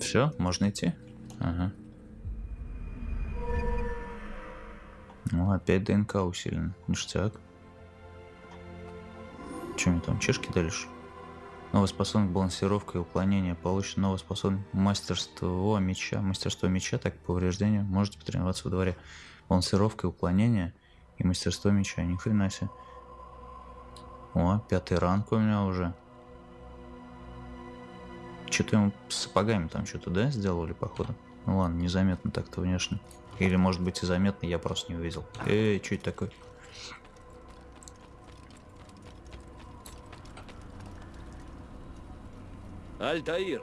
Все, можно идти? Ага. Ну, опять ДНК усилен. Ништяк. Мне там, чешки дальше? Новая способность балансировка и уклонение. Получено новая способность мастерство меча. Мастерство меча, так повреждение. Можете потренироваться во дворе. Балансировка и уклонение. И мастерство меча. Ни хрена себе. О, пятый ранг у меня уже. Что-то ему с сапогами там что-то, да, сделали, походу? Ну ладно, незаметно так-то внешне. Или, может быть, и заметно, я просто не увидел. Эй, что это такое? Альтаир,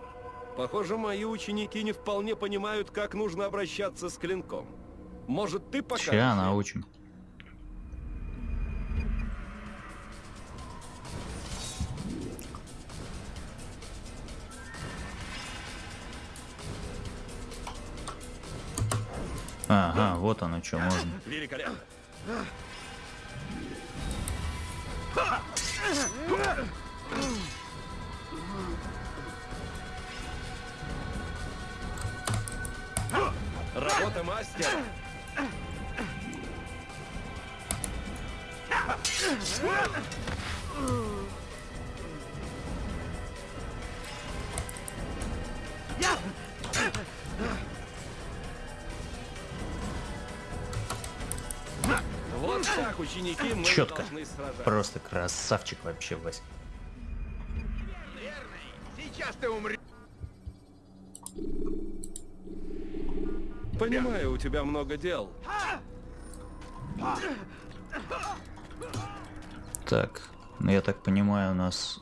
похоже, мои ученики не вполне понимают, как нужно обращаться с клинком. Может, ты покажешь? Ща научим. Ага, вот оно что можно. Великолепно. Работа мастера. Вот так, ученики, мы Четко. Просто красавчик вообще, Вась. Сейчас ты умрешь. Понимаю, у тебя много дел. Так, ну я так понимаю, нас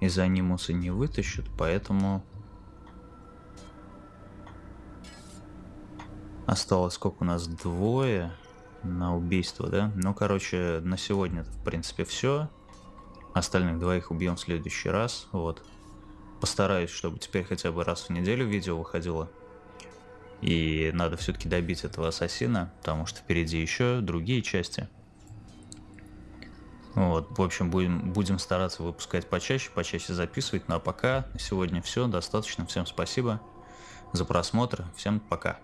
из анимуса не вытащат, поэтому... Осталось сколько у нас? Двое на убийство, да? Ну, короче, на сегодня, в принципе, все. Остальных двоих убьем в следующий раз, вот. Постараюсь, чтобы теперь хотя бы раз в неделю видео выходило. И надо все-таки добить этого ассасина, потому что впереди еще другие части. Вот, в общем, будем, будем стараться выпускать почаще, почаще записывать. Ну а пока на сегодня все, достаточно. Всем спасибо за просмотр, всем пока.